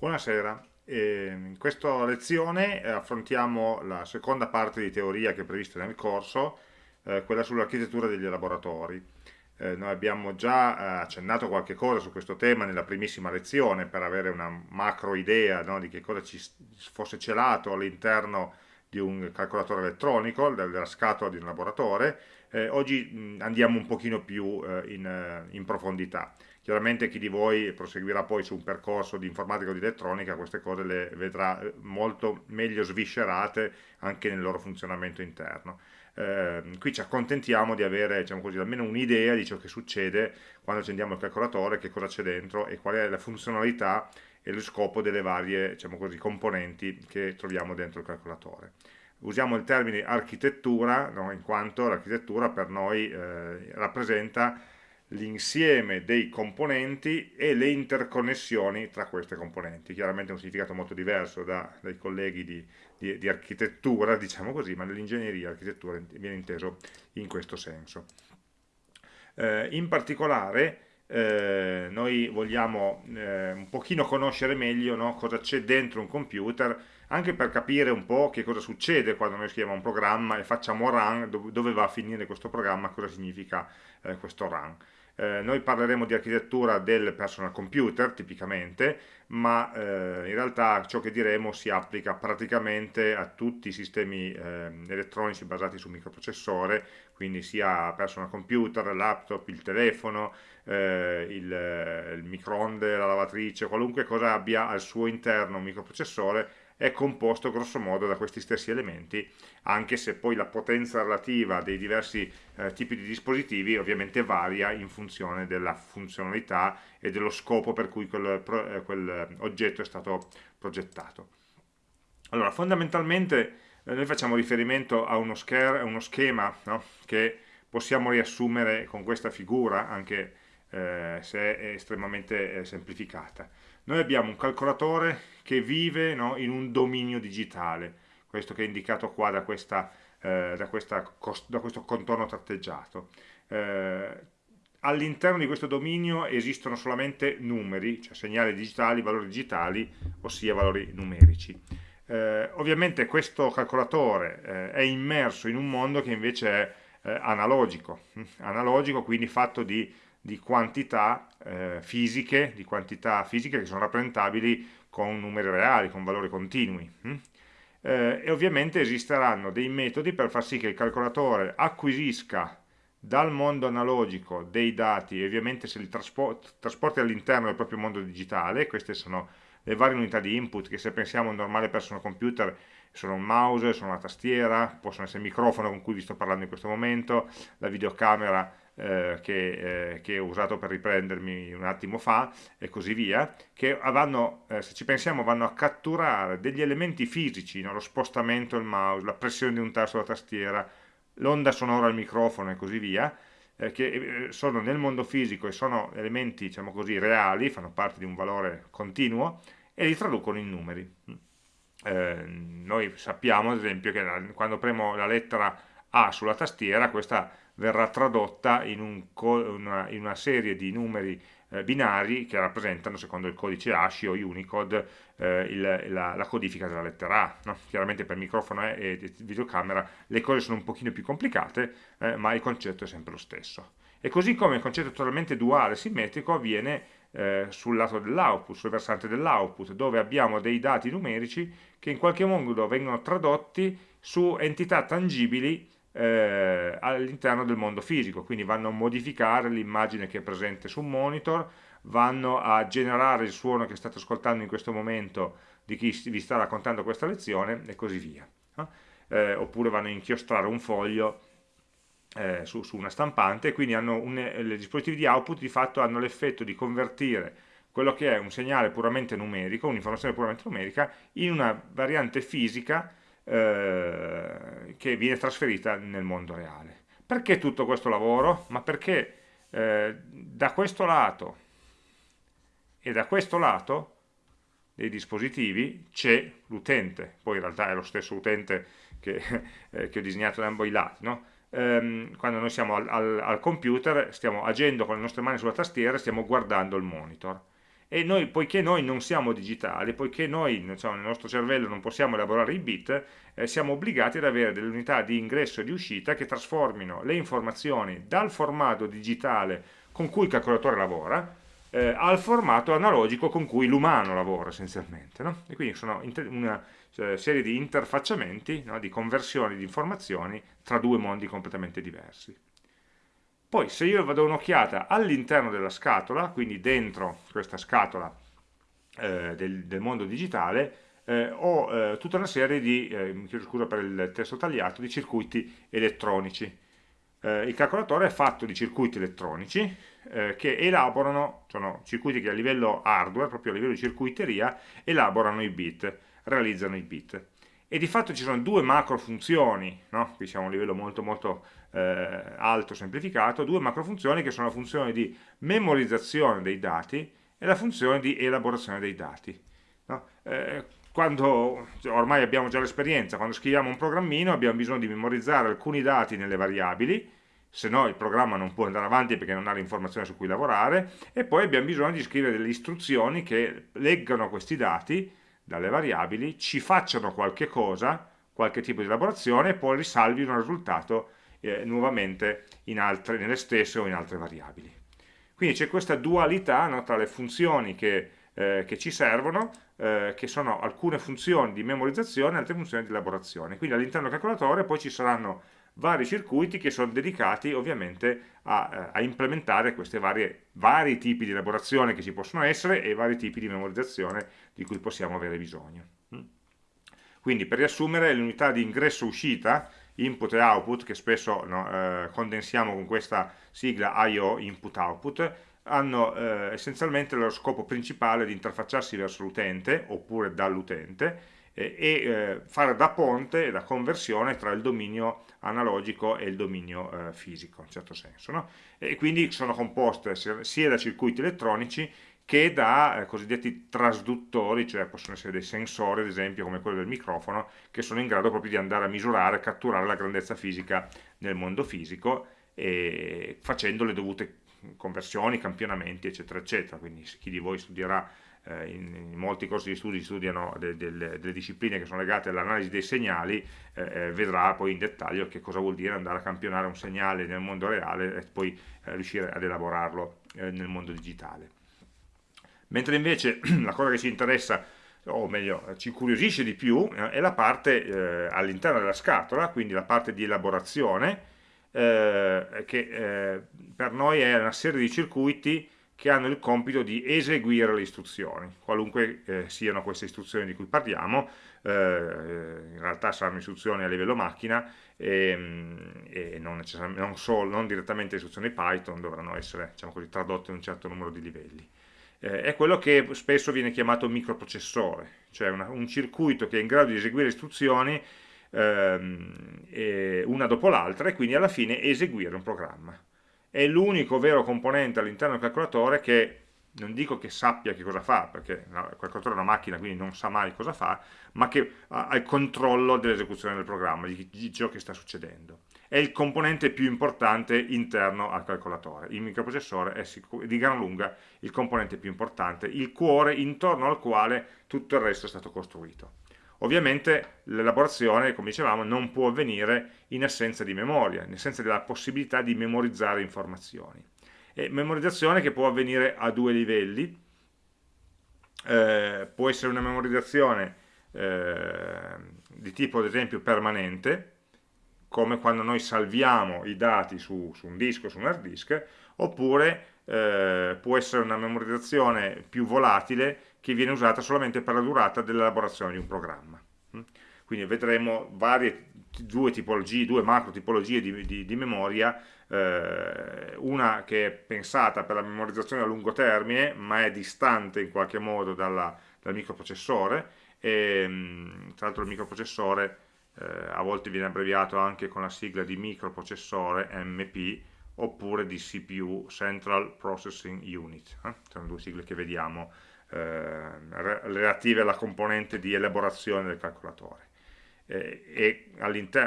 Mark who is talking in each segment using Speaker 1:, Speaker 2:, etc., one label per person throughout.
Speaker 1: Buonasera, in questa lezione eh, affrontiamo la seconda parte di teoria che è prevista nel corso, eh, quella sull'architettura degli elaboratori. Eh, noi abbiamo già accennato qualche cosa su questo tema nella primissima lezione per avere una macro idea no, di che cosa ci fosse celato all'interno di un calcolatore elettronico, della scatola di un elaboratore. Eh, oggi andiamo un pochino più in, in profondità. Chiaramente chi di voi proseguirà poi su un percorso di informatica o di elettronica queste cose le vedrà eh, molto meglio sviscerate anche nel loro funzionamento interno. Eh, qui ci accontentiamo di avere diciamo così, almeno un'idea di ciò che succede quando accendiamo il calcolatore, che cosa c'è dentro e qual è la funzionalità e lo scopo delle varie diciamo così, componenti che troviamo dentro il calcolatore. Usiamo il termine architettura no, in quanto l'architettura per noi eh, rappresenta l'insieme dei componenti e le interconnessioni tra queste componenti. Chiaramente è un significato molto diverso da, dai colleghi di, di, di, architettura, diciamo così, ma nell'ingegneria l'architettura viene inteso in questo senso. Eh, in particolare eh, noi vogliamo eh, un pochino conoscere meglio no, cosa c'è dentro un computer, anche per capire un po' che cosa succede quando noi scriviamo un programma e facciamo run, dove va a finire questo programma, cosa significa eh, questo run. Eh, noi parleremo di architettura del personal computer tipicamente, ma eh, in realtà ciò che diremo si applica praticamente a tutti i sistemi eh, elettronici basati su microprocessore, quindi sia personal computer, laptop, il telefono, eh, il, il microonde, la lavatrice, qualunque cosa abbia al suo interno un microprocessore è composto grosso modo da questi stessi elementi, anche se poi la potenza relativa dei diversi eh, tipi di dispositivi ovviamente varia in funzione della funzionalità e dello scopo per cui quel, eh, quel oggetto è stato progettato. Allora, fondamentalmente eh, noi facciamo riferimento a uno, a uno schema no? che possiamo riassumere con questa figura, anche eh, se è estremamente eh, semplificata. Noi abbiamo un calcolatore che vive no, in un dominio digitale, questo che è indicato qua da, questa, eh, da, questa, da questo contorno tratteggiato. Eh, all'interno di questo dominio esistono solamente numeri, cioè segnali digitali, valori digitali, ossia valori numerici. Eh, ovviamente questo calcolatore eh, è immerso in un mondo che invece è eh, analogico, analogico quindi fatto di di quantità eh, fisiche, di quantità fisiche che sono rappresentabili con numeri reali, con valori continui. Hm? Eh, e ovviamente esisteranno dei metodi per far sì che il calcolatore acquisisca dal mondo analogico dei dati e ovviamente se li trasport trasporti all'interno del proprio mondo digitale, queste sono le varie unità di input che se pensiamo a un normale personal computer sono un mouse, sono una tastiera, possono essere il microfono con cui vi sto parlando in questo momento, la videocamera eh, che, eh, che, ho usato per riprendermi un attimo fa e così via, che vanno, eh, se ci pensiamo vanno a catturare degli elementi fisici, no? lo spostamento del mouse, la pressione di un tasto sulla tastiera, l'onda sonora al microfono e così via, eh, che sono nel mondo fisico e sono elementi, diciamo così, reali, fanno parte di un valore continuo e li traducono in numeri. Eh, noi sappiamo ad esempio che la, quando premo la lettera A sulla tastiera questa verrà tradotta in, un una, in una, serie di numeri eh, binari che rappresentano, secondo il codice ASCII o Unicode, eh, il, la, la, codifica della lettera A. No? Chiaramente per microfono e, e, videocamera le cose sono un pochino più complicate, eh, ma il concetto è sempre lo stesso. E così come il concetto totalmente duale, simmetrico, avviene eh, sul lato dell'output, sul versante dell'output, dove abbiamo dei dati numerici che in qualche modo vengono tradotti su entità tangibili eh, all'interno del mondo fisico, quindi vanno a modificare l'immagine che è presente su un monitor, vanno a generare il suono che state ascoltando in questo momento di chi vi sta raccontando questa lezione e così via. Eh, oppure vanno a inchiostrare un foglio eh, su, su, una stampante e quindi un, i dispositivi di output di fatto hanno l'effetto di convertire quello che è un segnale puramente numerico, un'informazione puramente numerica, in una variante fisica eh, che viene trasferita nel mondo reale. Perché tutto questo lavoro? Ma perché eh, da questo lato e da questo lato dei dispositivi c'è l'utente, poi in realtà è lo stesso utente che, eh, che ho disegnato da ambo i lati, no? ehm, quando noi siamo al, al, al, computer stiamo agendo con le nostre mani sulla tastiera stiamo guardando il monitor e noi, poiché noi non siamo digitali, poiché noi diciamo, nel nostro cervello non possiamo elaborare i bit, eh, siamo obbligati ad avere delle unità di ingresso e di uscita che trasformino le informazioni dal formato digitale con cui il calcolatore lavora eh, al formato analogico con cui l'umano lavora essenzialmente. No? E quindi sono una cioè, serie di interfacciamenti, no? di conversioni di informazioni tra due mondi completamente diversi. Poi se io vado un'occhiata all'interno della scatola, quindi dentro questa scatola eh, del, del, mondo digitale, eh, ho eh, tutta una serie di, eh, mi chiedo scusa per il testo tagliato, di circuiti elettronici. Eh, il calcolatore è fatto di circuiti elettronici eh, che elaborano, sono circuiti che a livello hardware, proprio a livello di circuiteria, elaborano i bit, realizzano i bit e di fatto ci sono due macro funzioni, no? qui siamo a un livello molto molto eh, alto, semplificato, due macro funzioni che sono la funzione di memorizzazione dei dati e la funzione di elaborazione dei dati. No? Eh, quando, ormai abbiamo già l'esperienza, quando scriviamo un programmino abbiamo bisogno di memorizzare alcuni dati nelle variabili, se no il programma non può andare avanti perché non ha l'informazione su cui lavorare, e poi abbiamo bisogno di scrivere delle istruzioni che leggano questi dati dalle variabili, ci facciano qualche cosa, qualche tipo di elaborazione e poi risalvino il risultato eh, nuovamente altre, nelle stesse o in altre variabili. Quindi c'è questa dualità no, tra le funzioni che, eh, che ci servono, eh, che sono alcune funzioni di memorizzazione e altre funzioni di elaborazione. Quindi all'interno del calcolatore poi ci saranno vari circuiti che sono dedicati ovviamente a, eh, a implementare questi vari tipi di elaborazione che ci possono essere e vari tipi di memorizzazione di cui possiamo avere bisogno. Mm. Quindi per riassumere l'unità di ingresso-uscita, input e output, che spesso no, eh, condensiamo con questa sigla I.O. input-output, hanno eh, essenzialmente lo scopo principale di interfacciarsi verso l'utente oppure dall'utente e eh, fare da ponte e da conversione tra il dominio analogico e il dominio eh, fisico, in certo senso. No? E quindi sono composte sia da circuiti elettronici che da eh, cosiddetti trasduttori, cioè possono essere dei sensori, ad esempio, come quello del microfono, che sono in grado proprio di andare a misurare, catturare la grandezza fisica nel mondo fisico, e facendo le dovute conversioni, campionamenti, eccetera, eccetera. Quindi chi di voi studierà in, in, molti corsi di studi studiano de, de, delle discipline che sono legate all'analisi dei segnali, eh, eh, vedrà poi in dettaglio che cosa vuol dire andare a campionare un segnale nel mondo reale e poi eh, riuscire ad elaborarlo eh, nel mondo digitale. Mentre invece la cosa che ci interessa o meglio ci incuriosisce di più eh, è la parte all'interno della scatola, quindi la parte di elaborazione che per noi è una serie di circuiti che hanno il compito di eseguire le istruzioni, qualunque eh, siano queste istruzioni di cui parliamo, eh, in realtà saranno istruzioni a livello macchina e, mm, e non, non, solo, non, direttamente istruzioni Python, dovranno essere diciamo così, tradotte in un certo numero di livelli. Eh, è quello che spesso viene chiamato microprocessore, cioè una, un circuito che è in grado di eseguire istruzioni ehm, una dopo l'altra e quindi alla fine eseguire un programma è l'unico vero componente all'interno del calcolatore che non dico che sappia che cosa fa, perché il calcolatore è una macchina, quindi non sa mai cosa fa, ma che ha il controllo dell'esecuzione del programma, di, ciò che sta succedendo. È il componente più importante interno al calcolatore. Il microprocessore è di gran lunga il componente più importante, il cuore intorno al quale tutto il resto è stato costruito. Ovviamente l'elaborazione, come dicevamo, non può avvenire in assenza di memoria, in assenza della possibilità di memorizzare informazioni. E memorizzazione che può avvenire a due livelli, eh, può essere una memorizzazione eh, di tipo ad esempio permanente, come quando noi salviamo i dati su, su un disco, su un hard disk, oppure eh, può essere una memorizzazione più volatile che viene usata solamente per la durata dell'elaborazione di un programma. Mm? Quindi vedremo varie, due tipologie, due macro tipologie di, di, di memoria, eh, una che è pensata per la memorizzazione a lungo termine, ma è distante in qualche modo dalla, dal microprocessore, e mm, tra l'altro il microprocessore eh, a volte viene abbreviato anche con la sigla di microprocessore MP, oppure di CPU, Central Processing Unit, eh? sono due sigle che vediamo relative alla componente di elaborazione del calcolatore. e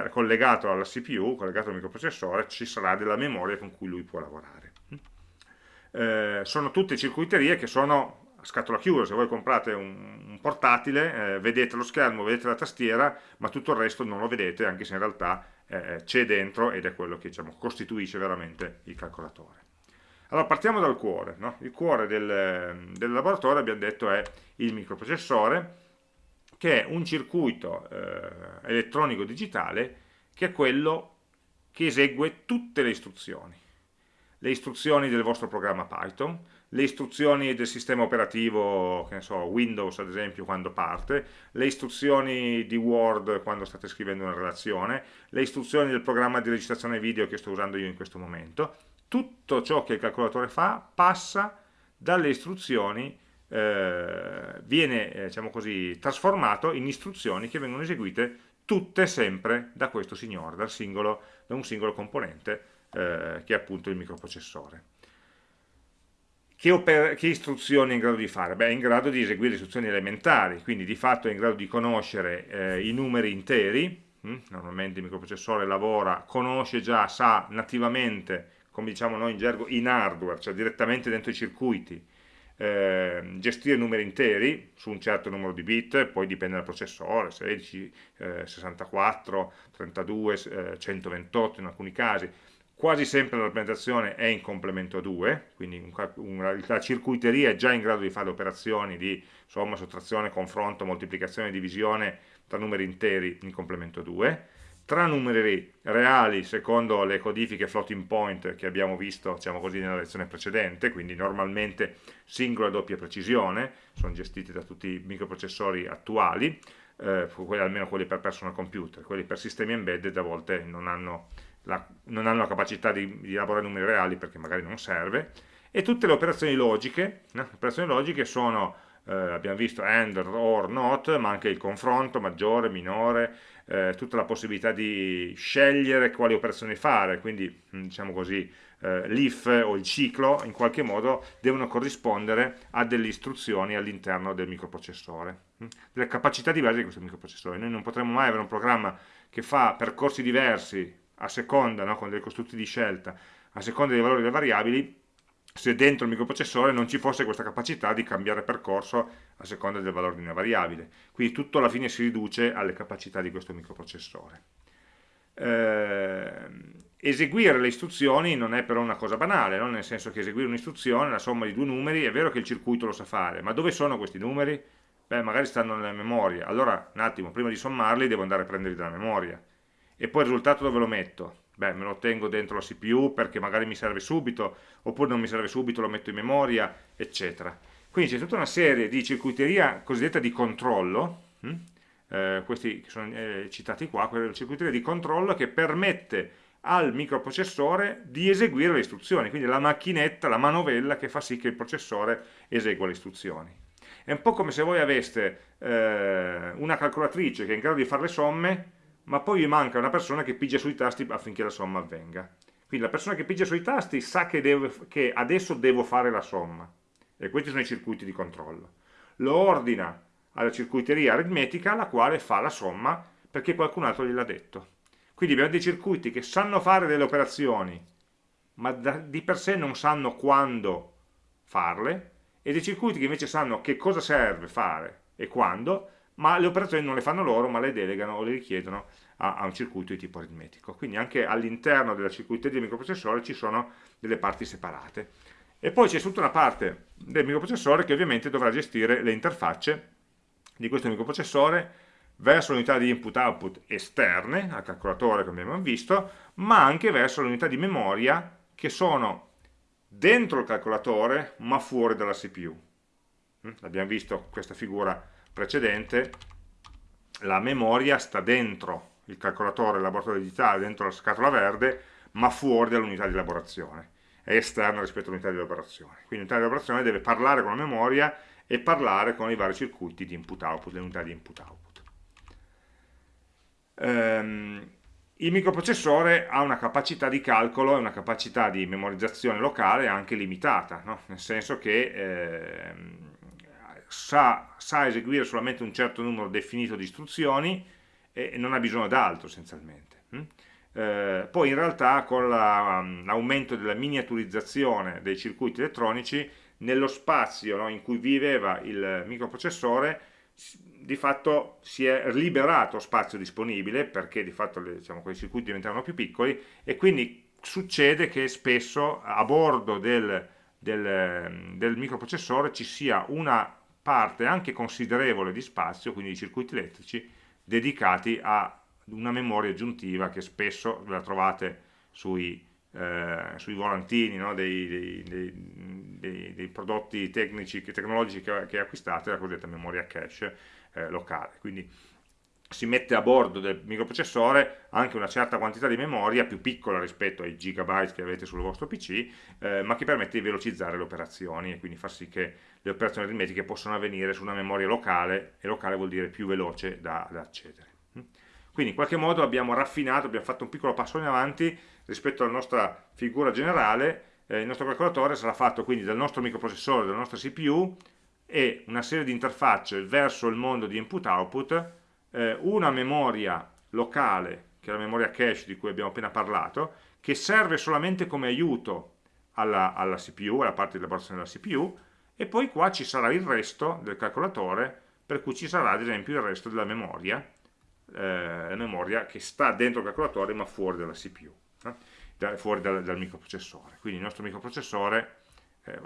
Speaker 1: collegato alla CPU, collegato al microprocessore, ci sarà della memoria con cui lui può lavorare. Eh, sono tutte circuiterie che sono a scatola chiusa, se voi comprate un, un portatile, eh, vedete lo schermo, vedete la tastiera, ma tutto il resto non lo vedete, anche se in realtà eh, c'è dentro ed è quello che diciamo, costituisce veramente il calcolatore. Allora partiamo dal cuore, no? il cuore del, del, laboratorio abbiamo detto è il microprocessore, che è un circuito eh, elettronico digitale che è quello che esegue tutte le istruzioni. Le istruzioni del vostro programma Python, le istruzioni del sistema operativo, che ne so, Windows ad esempio quando parte, le istruzioni di Word quando state scrivendo una relazione, le istruzioni del programma di registrazione video che sto usando io in questo momento, tutto ciò che il calcolatore fa passa dalle istruzioni, eh, viene eh, diciamo così, trasformato in istruzioni che vengono eseguite tutte sempre da questo signore, singolo, da un singolo componente eh, che è appunto il microprocessore. Che, che, istruzioni è in grado di fare? Beh, è in grado di eseguire istruzioni elementari, quindi di fatto è in grado di conoscere eh, i numeri interi, hm? normalmente il microprocessore lavora, conosce già, sa nativamente, come diciamo noi in gergo, in hardware, cioè direttamente dentro i circuiti, eh, gestire numeri interi su un certo numero di bit, poi dipende dal processore, 16, eh, 64, 32, 128 in alcuni casi, quasi sempre la rappresentazione è in complemento 2, quindi la circuiteria è già in grado di fare operazioni di somma, sottrazione, confronto, moltiplicazione divisione tra numeri interi in complemento 2, tra numeri reali secondo le codifiche floating point che abbiamo visto diciamo così, nella lezione precedente, quindi normalmente singola e doppia precisione, sono gestiti da tutti i microprocessori attuali, eh, almeno quelli per personal computer, quelli per sistemi embedded a volte non hanno la, non hanno la capacità di, di, elaborare numeri reali perché magari non serve, e tutte le operazioni logiche, no? le operazioni logiche sono, eh, abbiamo visto AND, OR, NOT, ma anche il confronto, maggiore, minore, eh, tutta la possibilità di scegliere quali operazioni fare, quindi diciamo così, eh, l'if o il ciclo in qualche modo devono corrispondere a delle istruzioni all'interno del microprocessore, delle capacità diverse di questo microprocessore. Noi non potremo mai avere un programma che fa percorsi diversi a seconda, no, con dei costrutti di scelta, a seconda dei valori delle variabili, se dentro il microprocessore non ci fosse questa capacità di cambiare percorso a seconda del valore di una variabile. Quindi tutto alla fine si riduce alle capacità di questo microprocessore. Eh, eseguire le istruzioni non è però una cosa banale, no? nel senso che eseguire un'istruzione, la somma di due numeri, è vero che il circuito lo sa fare, ma dove sono questi numeri? Beh, magari stanno nella memoria. Allora, un attimo, prima di sommarli devo andare a prenderli dalla memoria e poi il risultato dove lo metto? Beh, me lo tengo dentro la CPU perché magari mi serve subito, oppure non mi serve subito, lo metto in memoria, eccetera. Quindi c'è tutta una serie di circuiteria cosiddetta di controllo, hm? eh, questi che sono eh, citati qua, quella circuiteria di controllo che permette al microprocessore di eseguire le istruzioni, quindi la macchinetta, la manovella che fa sì che il processore esegua le istruzioni. È un po' come se voi aveste eh, una calcolatrice che è in grado di fare le somme, ma poi vi manca una persona che pigia sui tasti affinché la somma avvenga. Quindi la persona che pigia sui tasti sa che, deve, che adesso devo fare la somma, e questi sono i circuiti di controllo. Lo ordina alla circuiteria aritmetica, la quale fa la somma perché qualcun altro gliel'ha detto. Quindi abbiamo dei circuiti che sanno fare delle operazioni, ma da, di per sé non sanno quando farle, e dei circuiti che invece sanno che cosa serve fare e quando, ma le operazioni non le fanno loro, ma le delegano o le richiedono a, a un circuito di tipo aritmetico. Quindi anche all'interno della circuiteria del microprocessore ci sono delle parti separate. E poi c'è tutta una parte del microprocessore che ovviamente dovrà gestire le interfacce di questo microprocessore verso l'unità di input-output esterne, al calcolatore come abbiamo visto, ma anche verso le unità di memoria che sono dentro il calcolatore ma fuori dalla CPU. Mm? Abbiamo visto questa figura precedente, la memoria sta dentro il calcolatore, il laboratorio digitale, dentro la scatola verde, ma fuori dall'unità di elaborazione, è esterna rispetto all'unità di elaborazione. Quindi l'unità di elaborazione deve parlare con la memoria e parlare con i vari circuiti di input-output, le unità di input-output. Um, il microprocessore ha una capacità di calcolo e una capacità di memorizzazione locale anche limitata, no? nel senso che eh, sa, sa, eseguire solamente un certo numero definito di istruzioni e non ha bisogno d'altro essenzialmente. Hm? Eh, poi in realtà con l'aumento la, um, della miniaturizzazione dei circuiti elettronici nello spazio no, in cui viveva il microprocessore di fatto si è liberato spazio disponibile perché di fatto diciamo, quei circuiti diventavano più piccoli e quindi succede che spesso a bordo del, del, del microprocessore ci sia una parte anche considerevole di spazio, quindi di circuiti elettrici, dedicati a una memoria aggiuntiva che spesso la trovate sui, eh, sui volantini no? dei, dei, dei, dei, prodotti tecnici, tecnologici che, che acquistate, la cosiddetta memoria cache eh, locale. Quindi si mette a bordo del microprocessore anche una certa quantità di memoria più piccola rispetto ai gigabyte che avete sul vostro PC, eh, ma che permette di velocizzare le operazioni e quindi far sì che le operazioni aritmetiche possano avvenire su una memoria locale, e locale vuol dire più veloce da, da accedere. Quindi in qualche modo abbiamo raffinato, abbiamo fatto un piccolo passo in avanti rispetto alla nostra figura generale, eh, il nostro calcolatore sarà fatto quindi dal nostro microprocessore, dalla nostra CPU e una serie di interfacce verso il mondo di input-output, eh, una memoria locale, che è la memoria cache di cui abbiamo appena parlato, che serve solamente come aiuto alla, alla CPU, alla parte di elaborazione della CPU, e poi qua ci sarà il resto del calcolatore, per cui ci sarà ad esempio il resto della memoria, eh, la memoria che sta dentro il calcolatore ma fuori dalla CPU, eh? da, fuori dal, dal, microprocessore. Quindi il nostro microprocessore eh,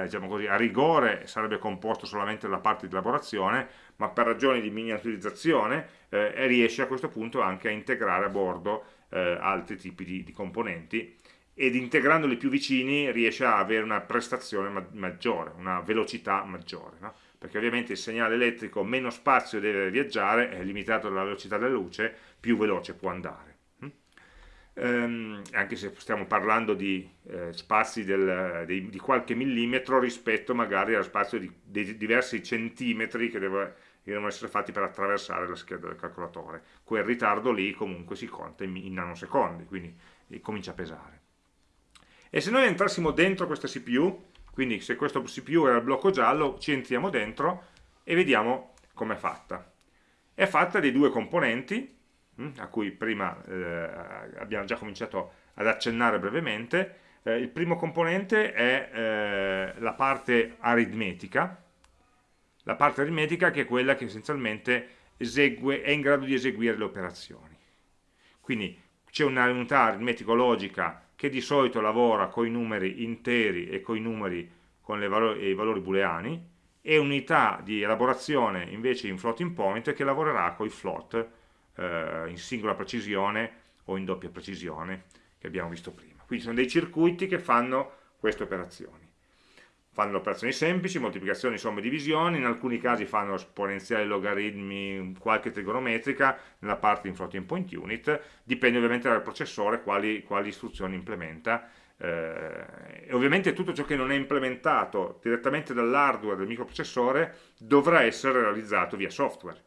Speaker 1: eh, diciamo così, a rigore sarebbe composto solamente dalla parte di elaborazione, ma per ragioni di miniaturizzazione eh, riesce a questo punto anche a integrare a bordo eh, altri tipi di, di componenti ed integrandoli più vicini riesce a avere una prestazione ma maggiore, una velocità maggiore. No? perché ovviamente il segnale elettrico meno spazio deve viaggiare, è limitato dalla velocità della luce, più veloce può andare. Um, anche se stiamo parlando di eh, spazi del, di, di, qualche millimetro rispetto magari allo spazio di, di diversi centimetri che, deve, che, devono essere fatti per attraversare la scheda del calcolatore. Quel ritardo lì comunque si conta in, in nanosecondi, quindi comincia a pesare. E se noi entrassimo dentro questa CPU, quindi se questo CPU era il blocco giallo, ci entriamo dentro e vediamo com'è fatta. È fatta di due componenti, a cui prima eh, abbiamo già cominciato ad accennare brevemente. Eh, il primo componente è eh, la parte aritmetica, la parte aritmetica che è quella che essenzialmente esegue, è in grado di eseguire le operazioni. Quindi c'è un'unità aritmetico-logica che di solito lavora con i numeri interi e con i numeri con valori, i valori booleani e unità di elaborazione invece in floating point che lavorerà con i float eh, in singola precisione o in doppia precisione che abbiamo visto prima. Quindi sono dei circuiti che fanno queste operazioni fanno operazioni semplici, moltiplicazioni, somme, divisioni, in alcuni casi fanno esponenziali, logaritmi, qualche trigonometrica, nella parte in floating point unit, dipende ovviamente dal processore quali, quali istruzioni implementa, eh, e ovviamente tutto ciò che non è implementato direttamente dall'hardware del microprocessore dovrà essere realizzato via software.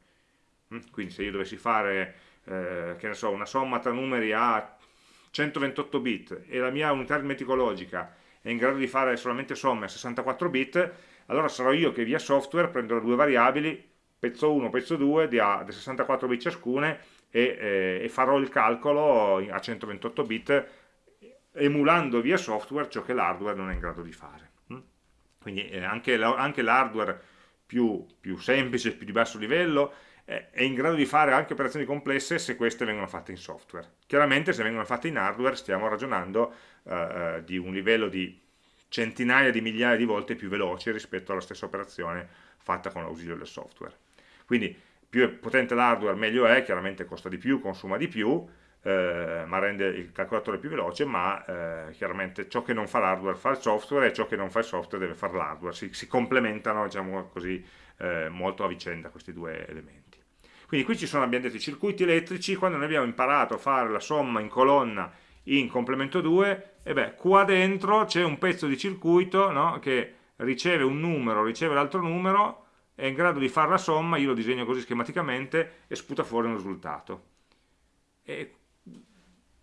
Speaker 1: Mm? Quindi se io dovessi fare, eh, che ne so, una somma tra numeri a 128 bit e la mia unità aritmetica logica è in grado di fare solamente somme a 64 bit, allora sarò io che via software prenderò due variabili, pezzo 1, pezzo 2, di, a, 64 bit ciascune, e, eh, e, farò il calcolo a 128 bit emulando via software ciò che l'hardware non è in grado di fare. Mm? Quindi eh, anche l'hardware più, più semplice, più di basso livello, è in grado di fare anche operazioni complesse se queste vengono fatte in software. Chiaramente se vengono fatte in hardware stiamo ragionando eh, eh, di un livello di centinaia di migliaia di volte più veloce rispetto alla stessa operazione fatta con l'ausilio del software. Quindi più è potente l'hardware meglio è, chiaramente costa di più, consuma di più, eh, ma rende il calcolatore più veloce, ma eh, chiaramente ciò che non fa l'hardware fa il software e ciò che non fa il software deve fare l'hardware, si, si, complementano diciamo così, eh, molto a vicenda questi due elementi. Quindi qui ci sono, abbiamo detto, i circuiti elettrici, quando noi abbiamo imparato a fare la somma in colonna in complemento 2, e beh, qua dentro c'è un pezzo di circuito no, che riceve un numero, riceve l'altro numero, è in grado di fare la somma, io lo disegno così schematicamente e sputa fuori un risultato. E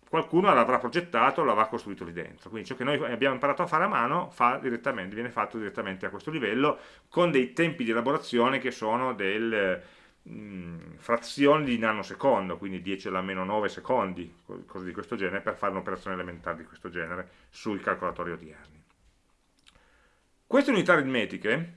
Speaker 1: qualcuno l'avrà progettato, l'avrà costruito lì dentro. Quindi ciò che noi abbiamo imparato a fare a mano viene fatto direttamente a questo livello con dei tempi di elaborazione che sono del mh, frazioni di nanosecondo, quindi 10 alla meno 9 secondi, cose di questo genere, per fare un'operazione elementare di questo genere sui calcolatori odierni. Queste unità aritmetiche,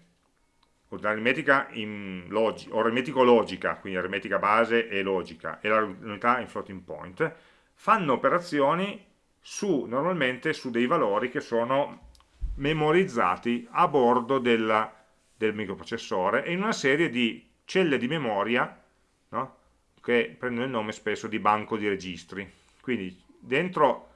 Speaker 1: unità aritmetica in logi, aritmetico-logica, quindi aritmetica base e logica, e l'unità in floating point, fanno operazioni su, normalmente su dei valori che sono memorizzati a bordo della, del microprocessore e in una serie di celle di memoria no? che prendono il nome spesso di banco di registri. Quindi dentro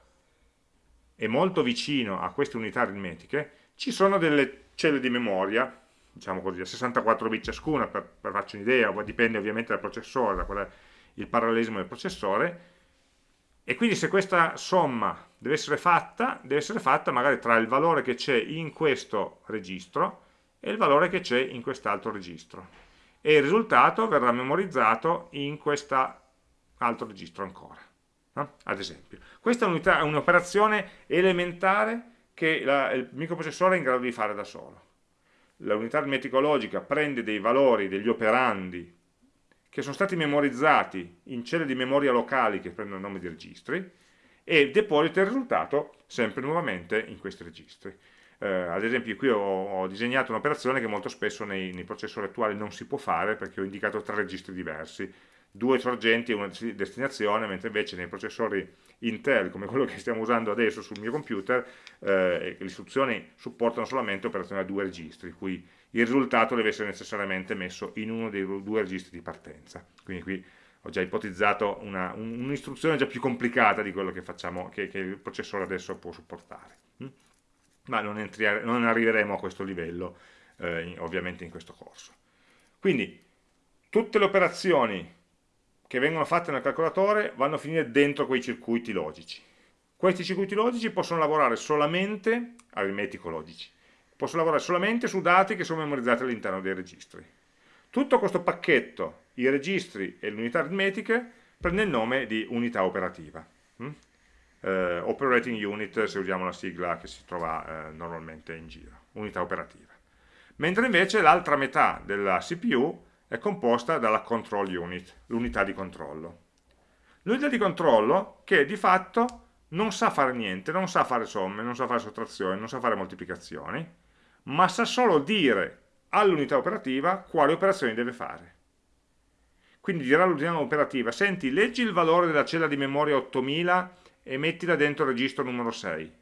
Speaker 1: e molto vicino a queste unità aritmetiche ci sono delle celle di memoria, diciamo così, a 64 bit ciascuna, per, per farci un'idea, dipende ovviamente dal processore, da qual è il parallelismo del processore, e quindi se questa somma deve essere fatta, deve essere fatta magari tra il valore che c'è in questo registro e il valore che c'è in quest'altro registro. E il risultato verrà memorizzato in quest'altro registro ancora. No? Ad esempio. Questa è un'operazione elementare che la, il microprocessore è in grado di fare da solo. L'unità aritmetico-logica prende dei valori, degli operandi che sono stati memorizzati in celle di memoria locali che prendono il nome di registri e deposita il risultato sempre nuovamente in questi registri. Eh, ad esempio qui ho, ho disegnato un'operazione che molto spesso nei, nei, processori attuali non si può fare perché ho indicato tre registri diversi, due sorgenti e una destinazione, mentre invece nei processori Intel, come quello che stiamo usando adesso sul mio computer, eh, le istruzioni supportano solamente operazioni a due registri, cui il risultato deve essere necessariamente messo in uno dei due registri di partenza. Quindi qui ho già ipotizzato un'istruzione un già più complicata di quello che, facciamo, che, che il processore adesso può supportare. Ma non, non, arriveremo a questo livello, eh, ovviamente, in questo corso. Quindi, tutte le operazioni che vengono fatte nel calcolatore vanno a finire dentro quei circuiti logici. Questi circuiti logici possono lavorare solamente, aritmetico-logici, posso lavorare solamente su dati che sono memorizzati all'interno dei registri. Tutto questo pacchetto, i registri e le unità aritmetiche, prende il nome di unità operativa. Eh, operating unit, se usiamo la sigla che si trova eh, normalmente in giro, unità operativa. Mentre invece l'altra metà della CPU è composta dalla control unit, l'unità di controllo. L'unità di controllo che di fatto non sa fare niente, non sa fare somme, non sa fare sottrazioni, non sa fare moltiplicazioni, ma sa solo dire all'unità operativa quali operazioni deve fare. Quindi dirà all'unità operativa, senti, leggi il valore della cella di memoria 8000 e mettila dentro il registro numero 6.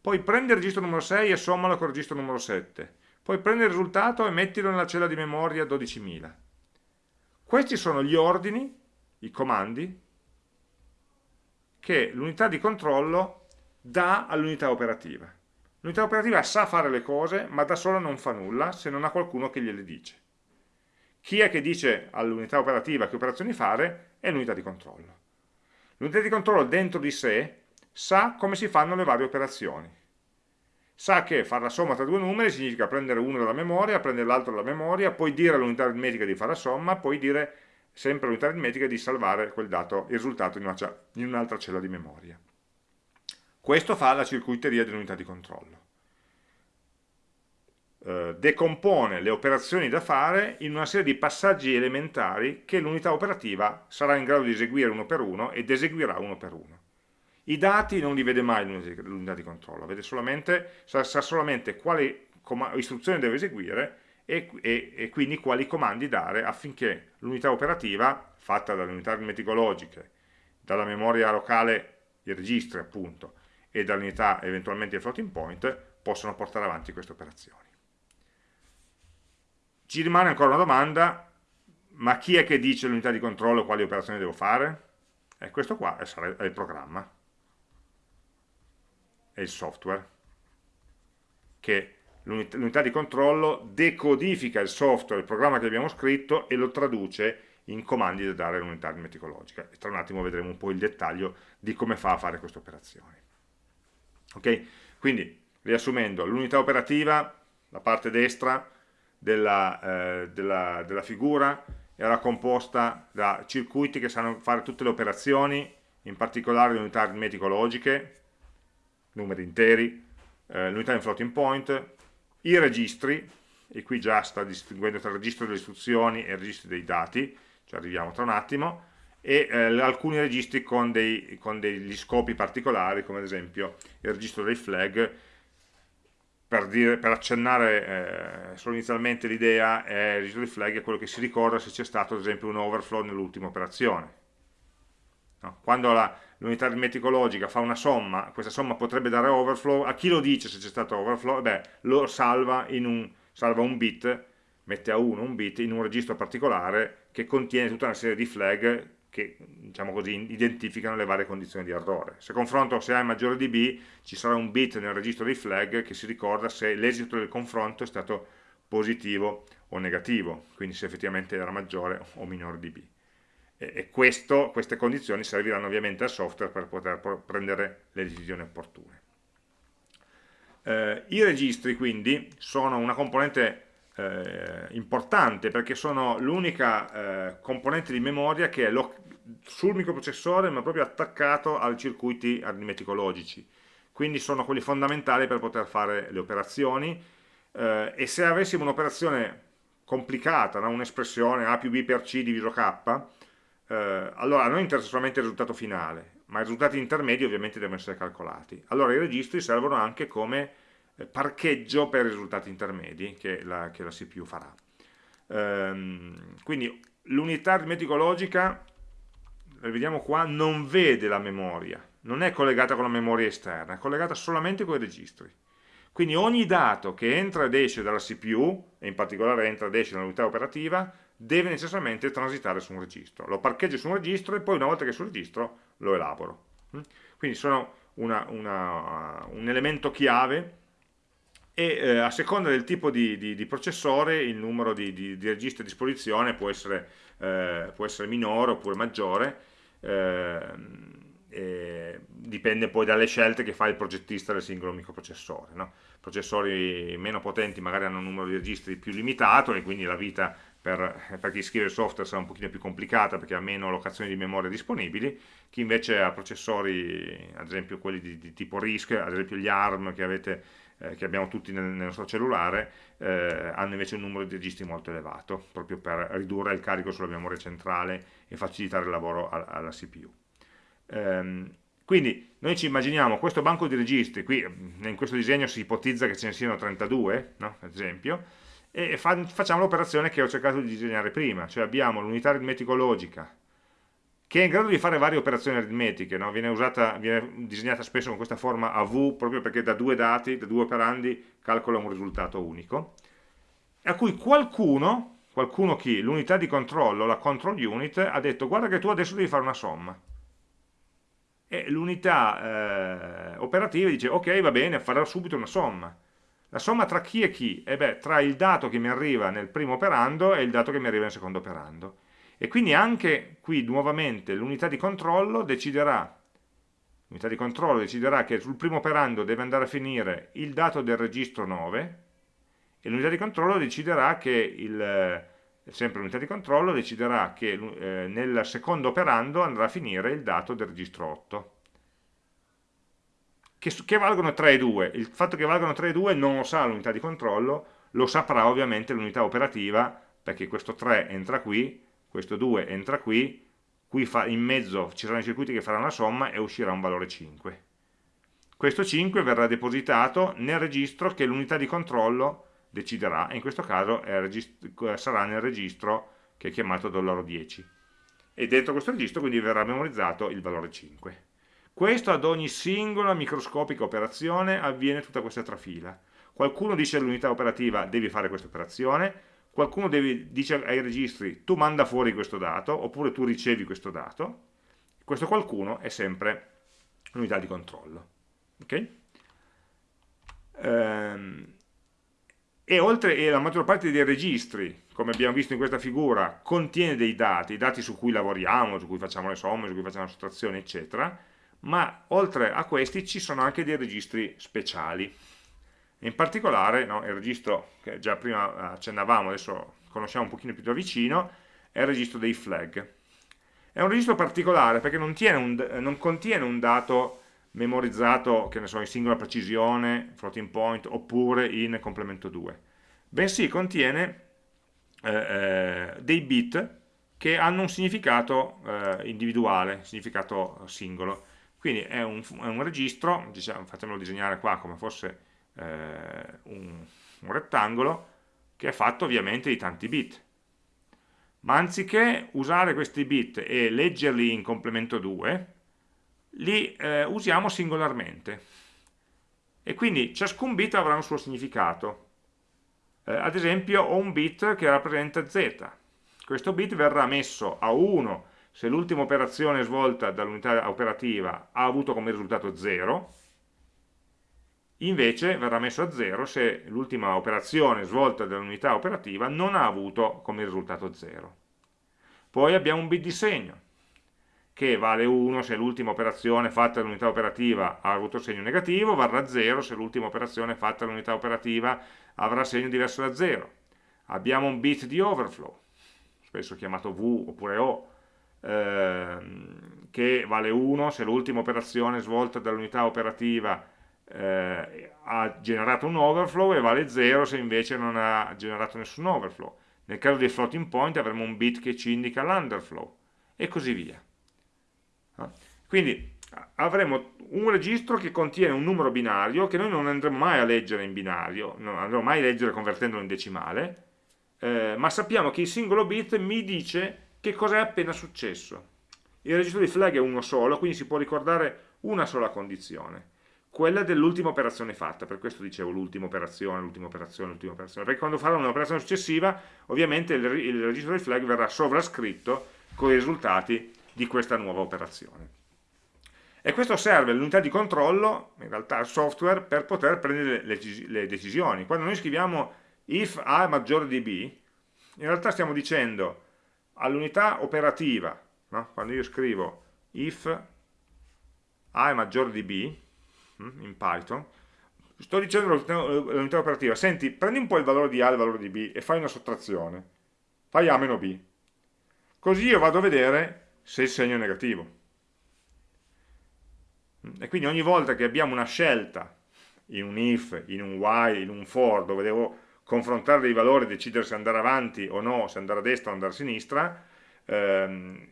Speaker 1: Poi prendi il registro numero 6 e sommalo con il registro numero 7. Poi prendi il risultato e mettilo nella cella di memoria 12.000. Questi sono gli ordini, i comandi, che l'unità di controllo dà all'unità operativa. L'unità operativa sa fare le cose, ma da sola non fa nulla se non ha qualcuno che gliele dice. Chi è che dice all'unità operativa che operazioni fare? È l'unità di controllo. L'unità di controllo dentro di sé sa come si fanno le varie operazioni. Sa che fare la somma tra due numeri significa prendere uno dalla memoria, prendere l'altro dalla memoria, poi dire all'unità aritmetica di fare la somma, poi dire sempre all'unità aritmetica di salvare quel dato, il risultato in un'altra cella di memoria. Questo fa la circuiteria dell'unità di controllo. Eh, decompone le operazioni da fare in una serie di passaggi elementari che l'unità operativa sarà in grado di eseguire uno per uno ed eseguirà uno per uno. I dati non li vede mai l'unità di controllo, solamente, sa, sa solamente quali istruzioni deve eseguire e, e, e, quindi quali comandi dare affinché l'unità operativa, fatta dalle unità aritmetico-logiche, dalla memoria locale, i registri appunto, e dall'unità eventualmente il floating point possono portare avanti queste operazioni. Ci rimane ancora una domanda, ma chi è che dice l'unità di controllo quali operazioni devo fare? E questo qua è il programma, è il software, che l'unità di controllo decodifica il software, il programma che abbiamo scritto e lo traduce in comandi da dare all'unità aritmetico-logica. E tra un attimo vedremo un po' il dettaglio di come fa a fare queste operazioni. Ok? Quindi, riassumendo, l'unità operativa, la parte destra della, eh, della, della figura, era composta da circuiti che sanno fare tutte le operazioni, in particolare le unità aritmetico-logiche, numeri interi, eh, l'unità in floating point, i registri, e qui già sta distinguendo tra il registro delle istruzioni e il registro dei dati, ci arriviamo tra un attimo, e eh, alcuni registri con, dei, con, degli scopi particolari, come ad esempio il registro dei flag, per, dire, per accennare eh, solo inizialmente l'idea, il registro di flag è quello che si ricorda se c'è stato ad esempio un overflow nell'ultima operazione. No? Quando l'unità aritmetica logica fa una somma, questa somma potrebbe dare overflow, a chi lo dice se c'è stato overflow? Beh, lo salva, un, salva un bit, mette a 1 un bit in un registro particolare che contiene tutta una serie di flag che diciamo così, identificano le varie condizioni di errore. Se confronto se A è maggiore di B, ci sarà un bit nel registro dei flag che si ricorda se l'esito del confronto è stato positivo o negativo, quindi se effettivamente era maggiore o minore di B. E, e questo, queste condizioni serviranno ovviamente al software per poter prendere le decisioni opportune. Eh, I registri quindi sono una componente eh, importante perché sono l'unica eh, componente di memoria che è sul microprocessore ma proprio attaccato ai circuiti aritmetico-logici. Quindi sono quelli fondamentali per poter fare le operazioni. Eh, e se avessimo un'operazione complicata, no? un'espressione A più B per C diviso K eh, allora a noi interessa solamente il risultato finale ma i risultati intermedi ovviamente devono essere calcolati. Allora i registri servono anche come eh, parcheggio per i risultati intermedi che la, che la CPU farà. Ehm, quindi l'unità aritmetico-logica vediamo qua, non vede la memoria, non è collegata con la memoria esterna, è collegata solamente con i registri. Quindi ogni dato che entra ed esce dalla CPU, e in particolare entra ed esce dall'unità operativa, deve necessariamente transitare su un registro. Lo parcheggio su un registro e poi una volta che è sul registro lo elaboro. Mm? Quindi sono una, una, un elemento chiave e eh, a seconda del tipo di, di, di processore il numero di, di, registri a disposizione può essere, eh, può essere minore oppure maggiore eh, dipende poi dalle scelte che fa il progettista del singolo microprocessore. No? Processori meno potenti magari hanno un numero di registri più limitato e quindi la vita per, per, chi scrive il software sarà un pochino più complicata perché ha meno locazioni di memoria disponibili, chi invece ha processori, ad esempio quelli di, di tipo RISC, ad esempio gli ARM che, avete, eh, che abbiamo tutti nel, nel nostro cellulare, eh, hanno invece un numero di registri molto elevato, proprio per ridurre il carico sulla memoria centrale e facilitare il lavoro alla CPU. Ehm, quindi noi ci immaginiamo questo banco di registri, qui in questo disegno si ipotizza che ce ne siano 32, no? ad esempio, e fa, facciamo l'operazione che ho cercato di disegnare prima, cioè abbiamo l'unità aritmetico-logica che è in grado di fare varie operazioni aritmetiche, no? viene, usata, viene disegnata spesso con questa forma AV proprio perché da due dati, da due operandi, calcola un risultato unico, a cui qualcuno, qualcuno chi, l'unità di controllo, la control unit, ha detto guarda che tu adesso devi fare una somma. E l'unità eh, operativa dice ok va bene, farò subito una somma. La somma tra chi e chi? E beh, tra il dato che mi arriva nel primo operando e il dato che mi arriva nel secondo operando. E quindi anche qui nuovamente l'unità di controllo deciderà l'unità di controllo deciderà che sul primo operando deve andare a finire il dato del registro 9 e l'unità di controllo deciderà che il, eh, sempre l'unità di controllo deciderà che eh, nel secondo operando andrà a finire il dato del registro 8 che, che valgono 3 e 2 il fatto che valgono 3 e 2 non lo sa l'unità di controllo lo saprà ovviamente l'unità operativa perché questo 3 entra qui questo 2 entra qui qui fa, in mezzo ci saranno i circuiti che faranno la somma e uscirà un valore 5 questo 5 verrà depositato nel registro che l'unità di controllo deciderà, e in questo caso sarà nel registro che è chiamato $10 e dentro questo registro quindi verrà memorizzato il valore 5 questo ad ogni singola microscopica operazione avviene tutta questa trafila. Qualcuno dice all'unità operativa devi fare questa operazione qualcuno deve, dice ai registri tu manda fuori questo dato oppure tu ricevi questo dato questo qualcuno è sempre l'unità di controllo. Ok? Ehm, e oltre e la maggior parte dei registri, come abbiamo visto in questa figura, contiene dei dati, dati su cui lavoriamo, su cui facciamo le somme, su cui facciamo la sottrazione, eccetera, ma oltre a questi ci sono anche dei registri speciali. In particolare, no, il registro che già prima accennavamo, adesso conosciamo un pochino più da vicino, è il registro dei flag. È un registro particolare perché non, un, non contiene un dato memorizzato, che ne so, in singola precisione, floating point, oppure in complemento 2, bensì contiene eh, eh, dei bit che hanno un significato eh, individuale, significato singolo. Quindi è un, è un registro, diciamo, fatemelo disegnare qua come fosse eh, un, un rettangolo che è fatto ovviamente di tanti bit ma anziché usare questi bit e leggerli in complemento 2 li eh, usiamo singolarmente. E quindi ciascun bit avrà un suo significato. Eh, ad esempio ho un bit che rappresenta z. Questo bit verrà messo a 1 se l'ultima operazione svolta dall'unità operativa ha avuto come risultato 0 invece verrà messo a 0 se l'ultima operazione svolta dall'unità operativa non ha avuto come risultato 0 poi abbiamo un bit di segno che vale 1 se l'ultima operazione fatta dall'unità operativa ha avuto segno negativo, varrà 0 se l'ultima operazione fatta dall'unità operativa avrà segno diverso da 0. Abbiamo un bit di overflow, spesso chiamato V oppure O, ehm, che vale 1 se l'ultima operazione svolta dall'unità operativa eh, ha generato un overflow e vale 0 se invece non ha generato nessun overflow. Nel caso dei floating point avremo un bit che ci indica l'underflow e così via. Quindi avremo un registro che contiene un numero binario che noi non andremo mai a leggere in binario, non andremo mai a leggere convertendolo in decimale, eh, ma sappiamo che il singolo bit mi dice che cosa è appena successo. Il registro di flag è uno solo, quindi si può ricordare una sola condizione, quella dell'ultima operazione fatta, per questo dicevo l'ultima operazione, l'ultima operazione, l'ultima operazione, perché quando farò un'operazione successiva, ovviamente il, il registro di flag verrà sovrascritto con i risultati di questa nuova operazione. E questo serve all'unità di controllo, in realtà al software, per poter prendere le, decisioni. Quando noi scriviamo if A è maggiore di B, in realtà stiamo dicendo all'unità operativa, no? quando io scrivo if A è maggiore di B, hm, in Python, sto dicendo all'unità operativa, senti, prendi un po' il valore di A e il valore di B e fai una sottrazione, fai A meno B. Così io vado a vedere se il segno è negativo e quindi ogni volta che abbiamo una scelta in un if, in un while, in un for, dove devo confrontare dei valori e decidere se andare avanti o no, se andare a destra o andare a sinistra, ehm,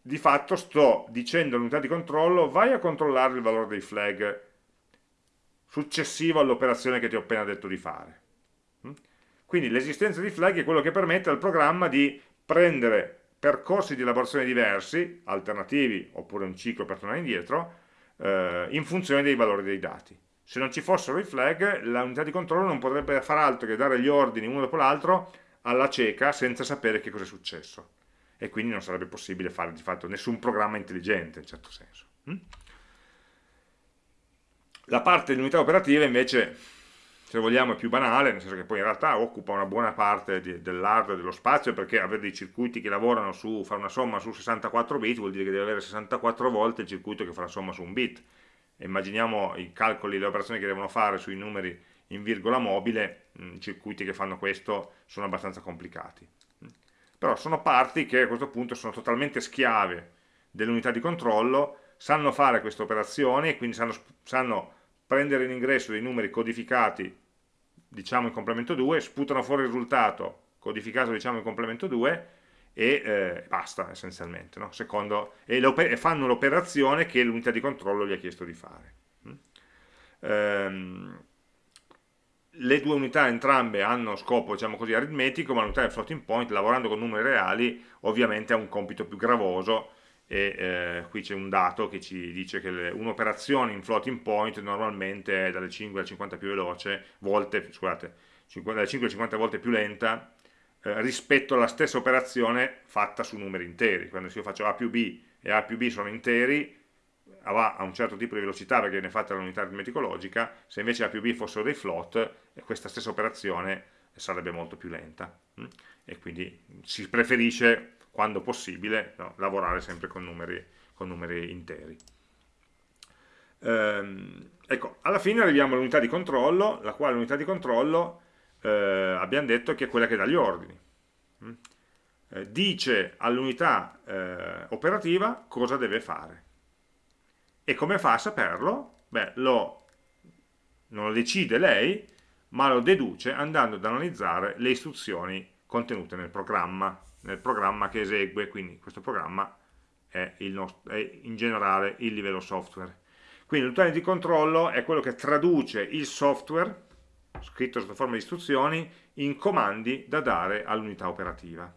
Speaker 1: di fatto sto dicendo all'unità di controllo vai a controllare il valore dei flag successivo all'operazione che ti ho appena detto di fare. Mm? Quindi l'esistenza di flag è quello che permette al programma di prendere percorsi di elaborazione diversi, alternativi oppure un ciclo per tornare indietro, eh, in funzione dei valori dei dati. Se non ci fossero i flag, l'unità di controllo non potrebbe fare altro che dare gli ordini uno dopo l'altro alla cieca senza sapere che cosa è successo. E quindi non sarebbe possibile fare di fatto nessun programma intelligente in certo senso. Hm? La parte dell'unità operativa invece se vogliamo è più banale, nel senso che poi in realtà occupa una buona parte dell'hardware dello spazio perché avere dei circuiti che lavorano su, fare una somma su 64 bit vuol dire che deve avere 64 volte il circuito che fa la somma su un bit. Immaginiamo i calcoli, le operazioni che devono fare sui numeri in virgola mobile, mm, i circuiti che fanno questo sono abbastanza complicati. Però sono parti che a questo punto sono totalmente schiave dell'unità di controllo, sanno fare queste operazioni e quindi sanno, sanno prendere in ingresso dei numeri codificati diciamo in complemento 2, sputano fuori il risultato codificato diciamo in complemento 2 e eh, basta essenzialmente, no? Secondo, e, e, fanno l'operazione che l'unità di controllo gli ha chiesto di fare. Mm? Ehm, le due unità entrambe hanno scopo diciamo così aritmetico, ma l'unità del floating point lavorando con numeri reali ovviamente ha un compito più gravoso e eh, qui c'è un dato che ci dice che un'operazione in floating point normalmente è dalle 5 alle 50 più veloce, volte, scusate, 5, dalle 5 alle 50 volte più lenta eh, rispetto alla stessa operazione fatta su numeri interi. Quando io faccio A più B e A più B sono interi, va a un certo tipo di velocità perché viene fatta l'unità aritmetico logica, se invece A più B fossero dei float, questa stessa operazione sarebbe molto più lenta. Mm? E quindi si preferisce quando possibile, no, lavorare sempre con numeri, con numeri interi. Ehm, ecco, alla fine arriviamo all'unità di controllo, la quale unità di controllo eh, abbiamo detto che è quella che dà gli ordini. Mm? Eh, dice all'unità eh, operativa cosa deve fare. E come fa a saperlo? Beh, lo, non lo decide lei, ma lo deduce andando ad analizzare le istruzioni contenute nel programma nel programma che esegue, quindi questo programma è, nostro, è in generale il livello software. Quindi l'utente di controllo è quello che traduce il software, scritto sotto forma di istruzioni, in comandi da dare all'unità operativa.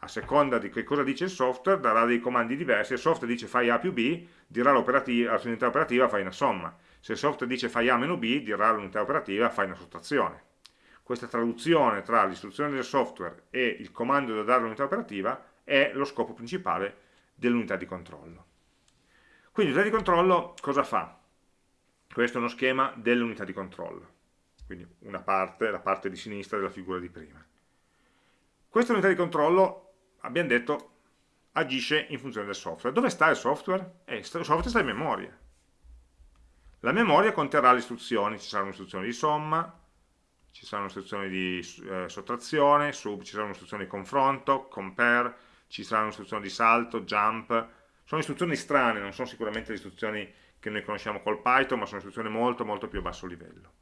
Speaker 1: A seconda di che cosa dice il software, darà dei comandi diversi. Se il software dice fai A più B, dirà all'unità operativa fai una somma. Se il software dice fai A meno B, dirà all'unità operativa fai una sottrazione. Questa traduzione tra l'istruzione del software e il comando da dare all'unità operativa è lo scopo principale dell'unità di controllo. Quindi l'unità di controllo cosa fa? Questo è uno schema dell'unità di controllo, quindi una parte, la parte di sinistra della figura di prima. Questa unità di controllo, abbiamo detto, agisce in funzione del software. Dove sta il software? Eh, il software sta in memoria. La memoria conterrà le istruzioni, ci saranno istruzioni di somma, ci saranno istruzioni di eh, sottrazione, sub, ci saranno istruzioni di confronto, compare, ci saranno istruzioni di salto, jump, sono istruzioni strane, non sono sicuramente le istruzioni che noi conosciamo col Python, ma sono istruzioni molto molto più a basso livello.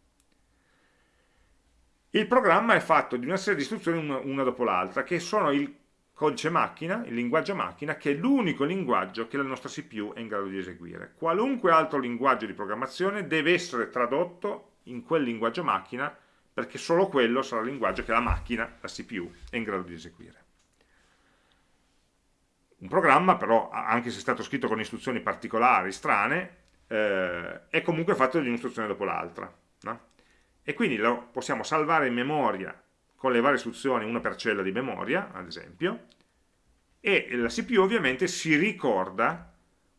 Speaker 1: Il programma è fatto di una serie di istruzioni una dopo l'altra, che sono il codice macchina, il linguaggio macchina, che è l'unico linguaggio che la nostra CPU è in grado di eseguire. Qualunque altro linguaggio di programmazione deve essere tradotto in quel linguaggio macchina, perché solo quello sarà il linguaggio che la macchina, la CPU, è in grado di eseguire. Un programma però, anche se è stato scritto con istruzioni particolari, strane, eh, è comunque fatto di un'istruzione dopo l'altra. No? E quindi lo possiamo salvare in memoria con le varie istruzioni, una per cella di memoria, ad esempio, e la CPU ovviamente si ricorda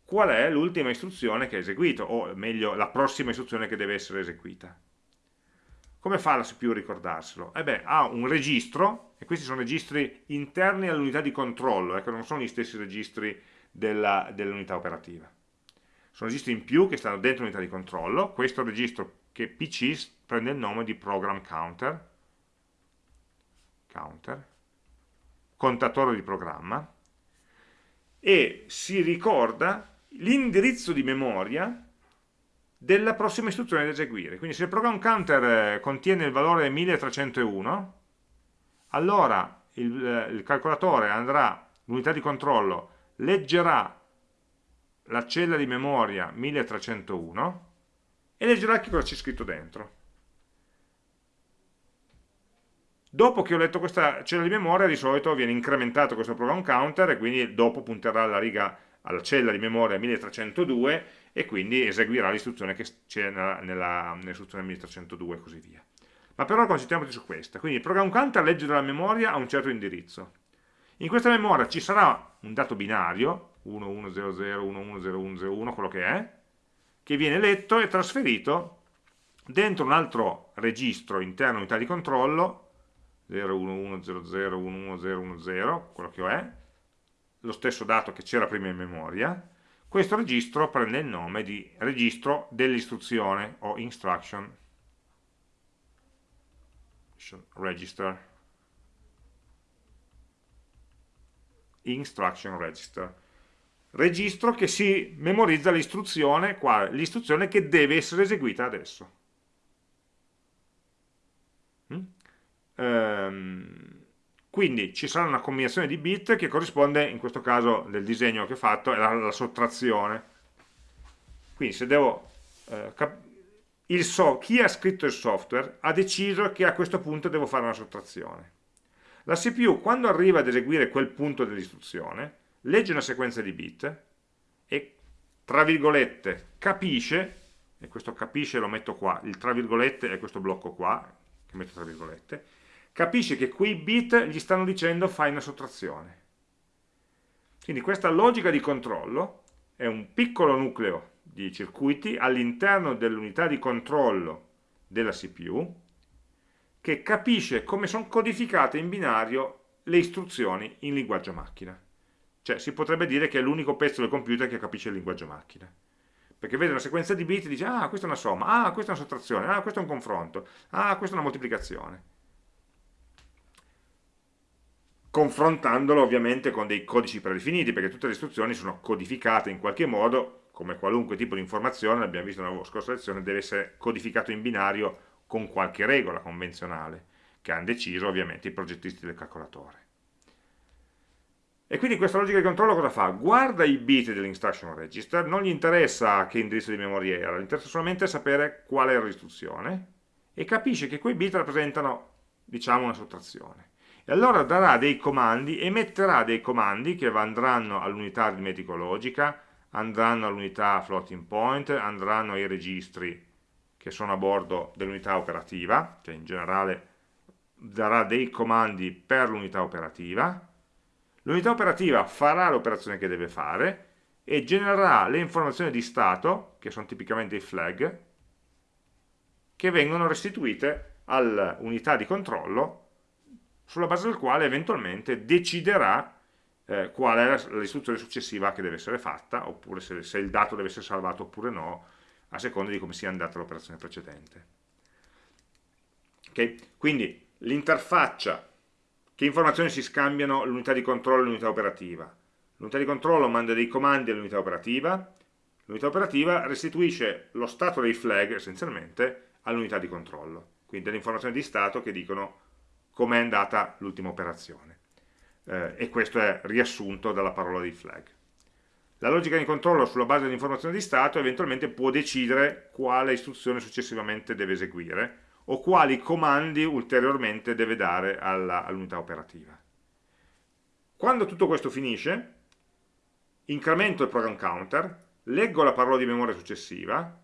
Speaker 1: qual è l'ultima istruzione che ha eseguito, o meglio, la prossima istruzione che deve essere eseguita. Come fa la CPU a ricordarselo? Eh beh, ha un registro, e questi sono registri interni all'unità di controllo, ecco, non sono gli stessi registri dell'unità dell operativa. Sono registri in più che stanno dentro l'unità di controllo, questo registro che PC prende il nome di program counter, counter contatore di programma, e si ricorda l'indirizzo di memoria della prossima istruzione da eseguire. Quindi se il program counter eh, contiene il valore 1301, allora il, eh, il calcolatore andrà, l'unità di controllo, leggerà la cella di memoria 1301 e leggerà che cosa c'è scritto dentro. Dopo che ho letto questa cella di memoria, di solito viene incrementato questo program counter e quindi dopo punterà alla riga alla cella di memoria 1302 e quindi eseguirà l'istruzione che c'è nell'istruzione nell 1302 e così via. Ma per ora concentriamoci su questa. Quindi il program counter legge dalla memoria a un certo indirizzo. In questa memoria ci sarà un dato binario, 1100, 110101, quello che è, che viene letto e trasferito dentro un altro registro interno unità di controllo, 01100111010, quello che è, lo stesso dato che c'era prima in memoria, questo registro prende il nome di registro dell'istruzione o instruction. Register. Instruction register. Registro che si memorizza l'istruzione l'istruzione che deve essere eseguita adesso. Mm? um, quindi ci sarà una combinazione di bit che corrisponde, in questo caso del disegno che ho fatto, è la, la sottrazione. Quindi se devo... Eh, so, chi ha scritto il software ha deciso che a questo punto devo fare una sottrazione. La CPU quando arriva ad eseguire quel punto dell'istruzione legge una sequenza di bit e tra virgolette capisce, e questo capisce lo metto qua, il tra virgolette è questo blocco qua, che metto tra virgolette, capisce che quei bit gli stanno dicendo fai una sottrazione. Quindi questa logica di controllo è un piccolo nucleo di circuiti all'interno dell'unità di controllo della CPU che capisce come sono codificate in binario le istruzioni in linguaggio macchina. Cioè si potrebbe dire che è l'unico pezzo del computer che capisce il linguaggio macchina. Perché vede una sequenza di bit e dice ah questa è una somma, ah questa è una sottrazione, ah questo è un confronto, ah questa è una moltiplicazione. Confrontandolo ovviamente con dei codici predefiniti, perché tutte le istruzioni sono codificate in qualche modo, come qualunque tipo di informazione, l'abbiamo visto nella scorsa lezione, deve essere codificato in binario con qualche regola convenzionale, che hanno deciso ovviamente i progettisti del calcolatore. E quindi questa logica di controllo cosa fa? Guarda i bit dell'instruction register, non gli interessa che indirizzo di memoria era, gli interessa solamente sapere qual era l'istruzione e capisce che quei bit rappresentano, diciamo, una sottrazione. E allora darà dei comandi, emetterà dei comandi che andranno all'unità aritmetico-logica, andranno all'unità floating point, andranno ai registri che sono a bordo dell'unità operativa, cioè in generale darà dei comandi per l'unità operativa, l'unità operativa farà l'operazione che deve fare e genererà le informazioni di stato, che sono tipicamente i flag, che vengono restituite all'unità di controllo sulla base del quale eventualmente deciderà eh, qual è l'istruzione successiva che deve essere fatta, oppure se, se, il dato deve essere salvato oppure no, a seconda di come sia andata l'operazione precedente. Okay? Quindi l'interfaccia, che informazioni si scambiano l'unità di controllo e l'unità operativa? L'unità di controllo manda dei comandi all'unità operativa, l'unità operativa restituisce lo stato dei flag essenzialmente all'unità di controllo, quindi delle informazioni di stato che dicono com'è andata l'ultima operazione. Eh, e questo è riassunto dalla parola di flag. La logica di controllo sulla base dell'informazione di stato eventualmente può decidere quale istruzione successivamente deve eseguire o quali comandi ulteriormente deve dare all'unità all operativa. Quando tutto questo finisce, incremento il program counter, leggo la parola di memoria successiva,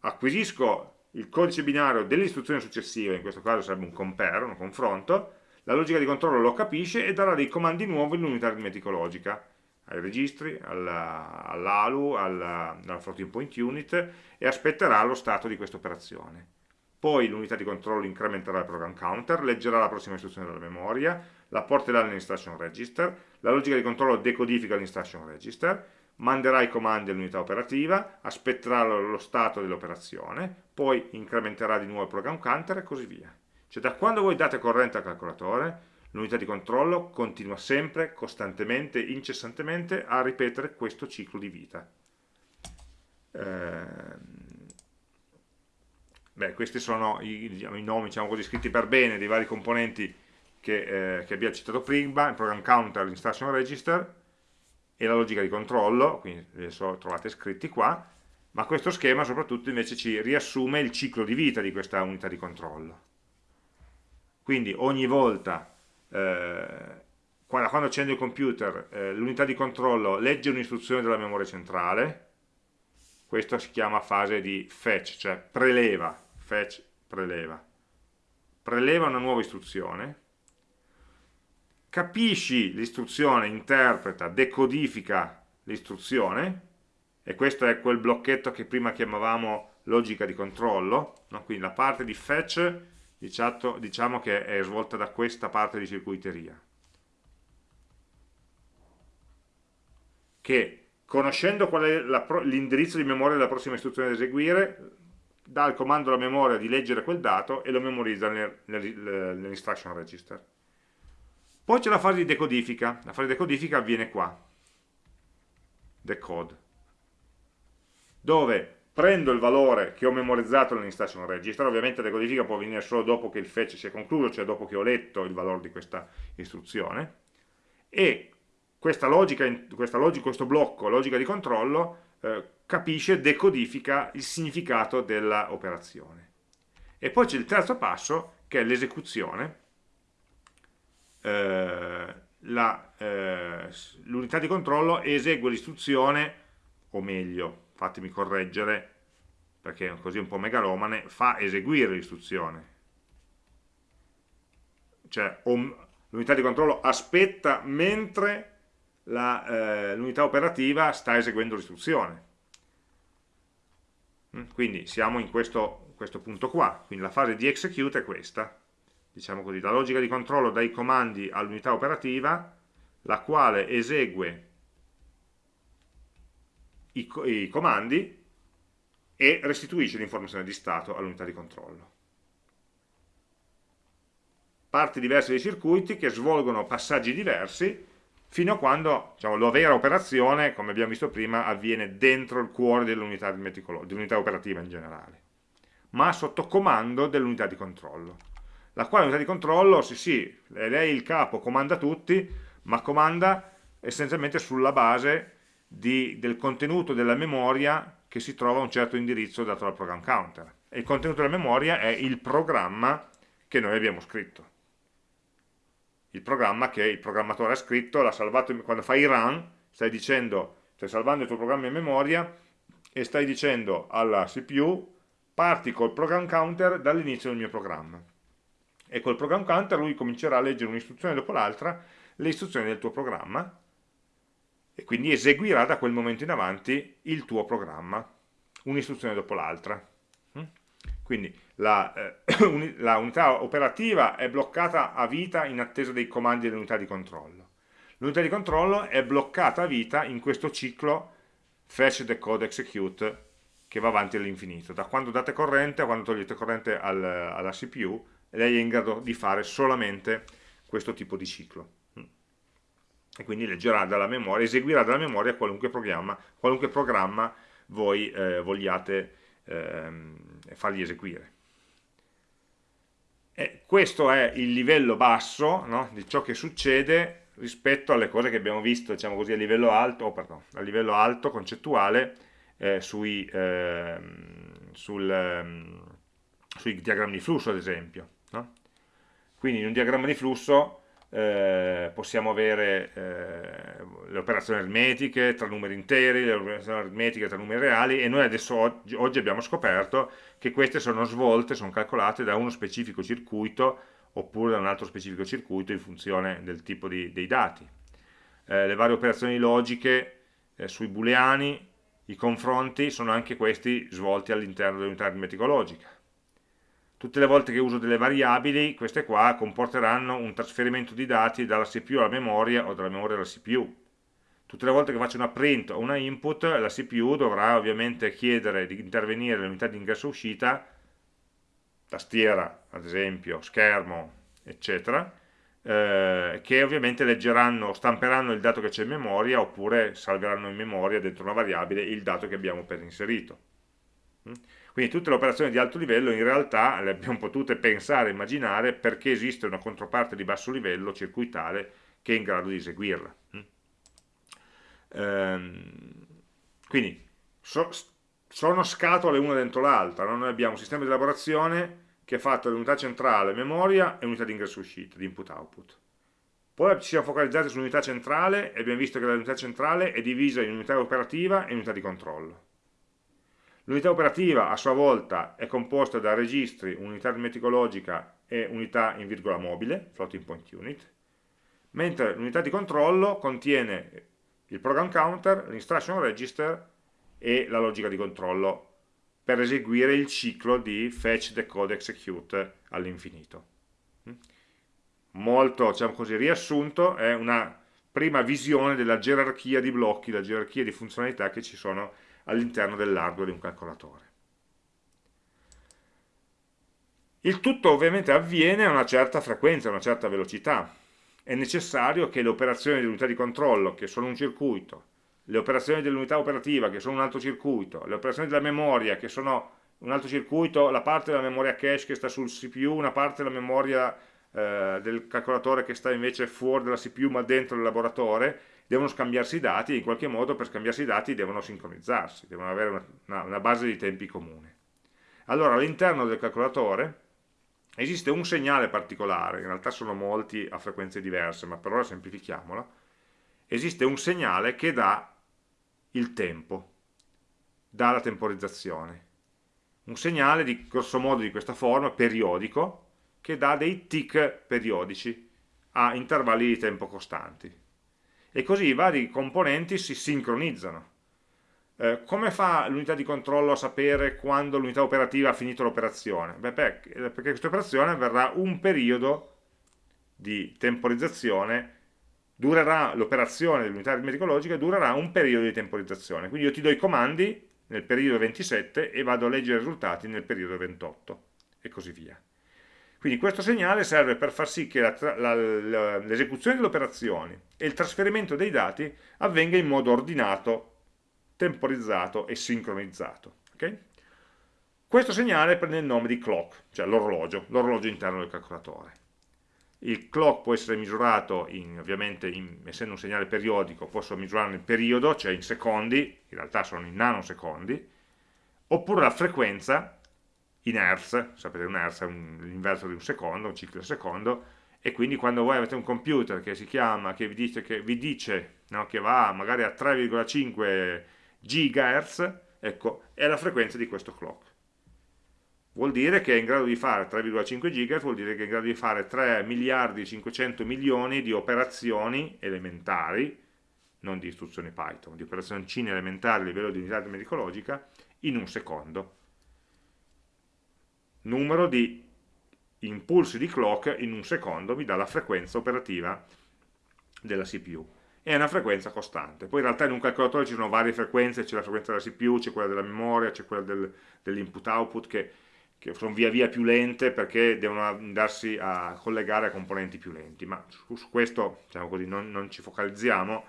Speaker 1: acquisisco il codice binario dell'istruzione successiva, in questo caso sarebbe un compare, un confronto, la logica di controllo lo capisce e darà dei comandi nuovi all'unità aritmetico-logica, ai registri, all'ALU, alla, alla floating point unit e aspetterà lo stato di questa operazione. Poi l'unità di controllo incrementerà il program counter, leggerà la prossima istruzione dalla memoria, la porterà nell'instruction register, la logica di controllo decodifica l'instruction register, manderà i comandi all'unità operativa, aspetterà lo stato dell'operazione, poi incrementerà di nuovo il program counter e così via. Cioè da quando voi date corrente al calcolatore, l'unità di controllo continua sempre, costantemente, incessantemente a ripetere questo ciclo di vita. Eh, beh, questi sono i, diciamo, i nomi diciamo così, scritti per bene dei vari componenti che, eh, che abbiamo citato prima, il program counter, l'instruction register, e la logica di controllo, quindi adesso trovate scritti qua, ma questo schema soprattutto invece ci riassume il ciclo di vita di questa unità di controllo. Quindi ogni volta, eh, quando, accendo il computer, eh, l'unità di controllo legge un'istruzione della memoria centrale, questo si chiama fase di fetch, cioè preleva, fetch, preleva. Preleva una nuova istruzione, capisci l'istruzione, interpreta, decodifica l'istruzione, e questo è quel blocchetto che prima chiamavamo logica di controllo, no? quindi la parte di fetch diciamo, che è svolta da questa parte di circuiteria, che conoscendo qual è l'indirizzo di memoria della prossima istruzione da eseguire, dà il comando alla memoria di leggere quel dato e lo memorizza nell'instruction register. Poi c'è la fase di decodifica, la fase di decodifica avviene qua, decode, dove prendo il valore che ho memorizzato nell'instruction register, ovviamente la decodifica può avvenire solo dopo che il fetch sia concluso, cioè dopo che ho letto il valore di questa istruzione, e questa logica, questa logica questo blocco, logica di controllo, eh, capisce, decodifica il significato dell'operazione. E poi c'è il terzo passo, che è l'esecuzione, eh, eh, l'unità eh, di controllo esegue l'istruzione, o meglio, fatemi correggere, perché è così un po' megalomane, fa eseguire l'istruzione. Cioè l'unità di controllo aspetta mentre eh, l'unità eh, operativa sta eseguendo l'istruzione. Mm, quindi siamo in questo, questo punto qua, quindi la fase di execute è questa diciamo così, la logica di controllo dai comandi all'unità operativa, la quale esegue i, i comandi e restituisce l'informazione di stato all'unità di controllo. Parti diverse dei circuiti che svolgono passaggi diversi fino a quando diciamo, la vera operazione, come abbiamo visto prima, avviene dentro il cuore dell'unità dell operativa in generale, ma sotto comando dell'unità di controllo la quale unità di controllo, sì sì, lei il capo, comanda tutti, ma comanda essenzialmente sulla base di, del contenuto della memoria che si trova a un certo indirizzo dato dal program counter. E il contenuto della memoria è il programma che noi abbiamo scritto. Il programma che il programmatore ha scritto, l'ha salvato, quando fai run, stai dicendo, stai salvando il tuo programma in memoria e stai dicendo alla CPU parti col program counter dall'inizio del mio programma. E col program counter lui comincerà a leggere un'istruzione dopo l'altra, le istruzioni del tuo programma, e quindi eseguirà da quel momento in avanti il tuo programma, un'istruzione dopo l'altra. Mm? Quindi la, eh, la, unità operativa è bloccata a vita in attesa dei comandi dell'unità di controllo. L'unità di controllo è bloccata a vita in questo ciclo fetch, decode, execute che va avanti all'infinito. Da quando date corrente a quando togliete corrente al, alla CPU, lei è in grado di fare solamente questo tipo di ciclo e quindi leggerà dalla memoria, eseguirà dalla memoria qualunque programma, qualunque programma voi eh, vogliate ehm, fargli eseguire. E questo è il livello basso no, di ciò che succede rispetto alle cose che abbiamo visto diciamo così, a livello alto, oh, pardon, a livello alto concettuale eh, sui, eh, sul, eh, sui, diagrammi di flusso ad esempio. No? Quindi in un diagramma di flusso eh, possiamo avere eh, le operazioni aritmetiche tra numeri interi, le operazioni aritmetiche tra numeri reali e noi adesso oggi, oggi abbiamo scoperto che queste sono svolte, sono calcolate da uno specifico circuito oppure da un altro specifico circuito in funzione del tipo di, dei dati. Eh, le varie operazioni logiche eh, sui booleani, i confronti sono anche questi svolti all'interno dell'unità aritmetica logica tutte le volte che uso delle variabili, queste qua comporteranno un trasferimento di dati dalla CPU alla memoria o dalla memoria alla CPU. Tutte le volte che faccio una print o una input, la CPU dovrà ovviamente chiedere di intervenire nell'unità di ingresso-uscita, tastiera, ad esempio, schermo, eccetera, eh, che ovviamente leggeranno, stamperanno il dato che c'è in memoria oppure salveranno in memoria dentro una variabile il dato che abbiamo appena inserito. Quindi tutte le operazioni di alto livello in realtà le abbiamo potute pensare, immaginare perché esiste una controparte di basso livello circuitale che è in grado di eseguirla. Mm? Ehm, quindi so, sono scatole una dentro l'altra, no? noi abbiamo un sistema di elaborazione che è fatto di unità centrale, memoria e unità di ingresso uscita, di input-output. Poi ci siamo focalizzati sull'unità centrale e abbiamo visto che l'unità centrale è divisa in unità operativa e unità di controllo. L'unità operativa a sua volta è composta da registri, unità aritmetico-logica e unità in virgola mobile, floating point unit, mentre l'unità di controllo contiene il program counter, l'instruction register e la logica di controllo per eseguire il ciclo di fetch, decode, execute all'infinito. Molto, diciamo così, riassunto, è una prima visione della gerarchia di blocchi, la gerarchia di funzionalità che ci sono all'interno dell'hardware di un calcolatore. Il tutto ovviamente avviene a una certa frequenza, a una certa velocità. È necessario che le operazioni dell'unità di controllo, che sono un circuito, le operazioni dell'unità operativa, che sono un altro circuito, le operazioni della memoria, che sono un altro circuito, la parte della memoria cache che sta sul CPU, una parte della memoria eh, del calcolatore che sta invece fuori dalla CPU ma dentro il laboratorio, devono scambiarsi i dati e in qualche modo per scambiarsi i dati devono sincronizzarsi, devono avere una, una, base di tempi comune. Allora all'interno del calcolatore esiste un segnale particolare, in realtà sono molti a frequenze diverse, ma per ora semplifichiamolo, esiste un segnale che dà il tempo, dà la temporizzazione. Un segnale di grosso modo di questa forma, periodico, che dà dei tick periodici a intervalli di tempo costanti e così i vari componenti si sincronizzano. Eh, come fa l'unità di controllo a sapere quando l'unità operativa ha finito l'operazione? Beh, perché questa operazione verrà un periodo di temporizzazione, durerà l'operazione dell'unità aritmetico-logica durerà un periodo di temporizzazione. Quindi io ti do i comandi nel periodo 27 e vado a leggere i risultati nel periodo 28 e così via. Quindi questo segnale serve per far sì che l'esecuzione delle operazioni e il trasferimento dei dati avvenga in modo ordinato, temporizzato e sincronizzato. Okay? Questo segnale prende il nome di clock, cioè l'orologio, l'orologio interno del calcolatore. il clock può essere misurato, in, ovviamente in, essendo un segnale periodico, posso misurarlo in periodo, cioè in secondi, in realtà sono in nanosecondi, oppure la frequenza in hertz, sapete un hertz è l'inverso di un secondo, un ciclo di secondo, e quindi quando voi avete un computer che si chiama, che vi dice che, vi dice, no, che va magari a 3,5 GHz, ecco, è la frequenza di questo clock. Vuol dire che è in grado di fare 3,5 GHz, vuol dire che è in grado di fare 3 miliardi e 500 milioni di operazioni elementari, non di istruzioni Python, di operazioni elementari a livello di unità medicologica, in un secondo. Numero di impulsi di clock in un secondo mi dà la frequenza operativa della CPU. È una frequenza costante. Poi in realtà in un calcolatore ci sono varie frequenze, c'è la frequenza della CPU, c'è quella della memoria, c'è quella del, dell'input-output che, che, sono via via più lente perché devono andarsi a collegare a componenti più lenti. Ma su, su questo diciamo così, non, non ci focalizziamo,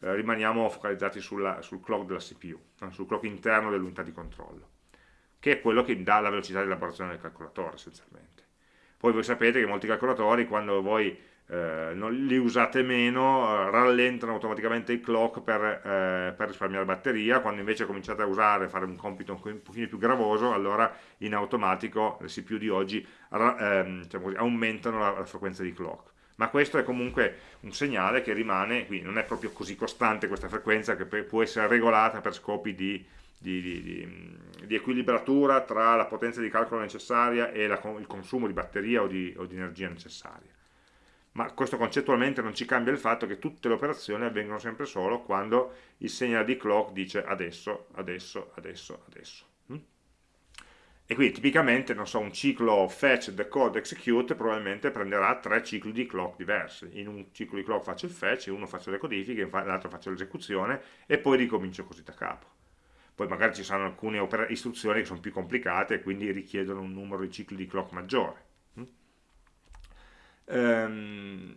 Speaker 1: eh, rimaniamo focalizzati sulla, sul clock della CPU, sul clock interno dell'unità di controllo, che è quello che dà la velocità di elaborazione del calcolatore essenzialmente. Poi voi sapete che molti calcolatori, quando voi eh, non, li usate meno, eh, rallentano automaticamente il clock per, eh, per, risparmiare batteria, quando invece cominciate a usare, fare un compito un pochino più gravoso, allora in automatico le CPU di oggi ehm, diciamo così, aumentano la, la frequenza di clock ma questo è comunque un segnale che rimane, quindi non è proprio così costante questa frequenza che può essere regolata per scopi di, di, di, di equilibratura tra la potenza di calcolo necessaria e la, il consumo di batteria o di, o di energia necessaria. Ma questo concettualmente non ci cambia il fatto che tutte le operazioni avvengono sempre solo quando il segnale di clock dice adesso, adesso, adesso, adesso. E quindi tipicamente, so, un ciclo fetch, decode, execute probabilmente prenderà tre cicli di clock diversi. In un ciclo di clock faccio il fetch, in uno faccio le codifiche, nell'altro faccio l'esecuzione e poi ricomincio così da capo. Poi magari ci saranno alcune istruzioni che sono più complicate e quindi richiedono un numero di cicli di clock maggiore. Ehm,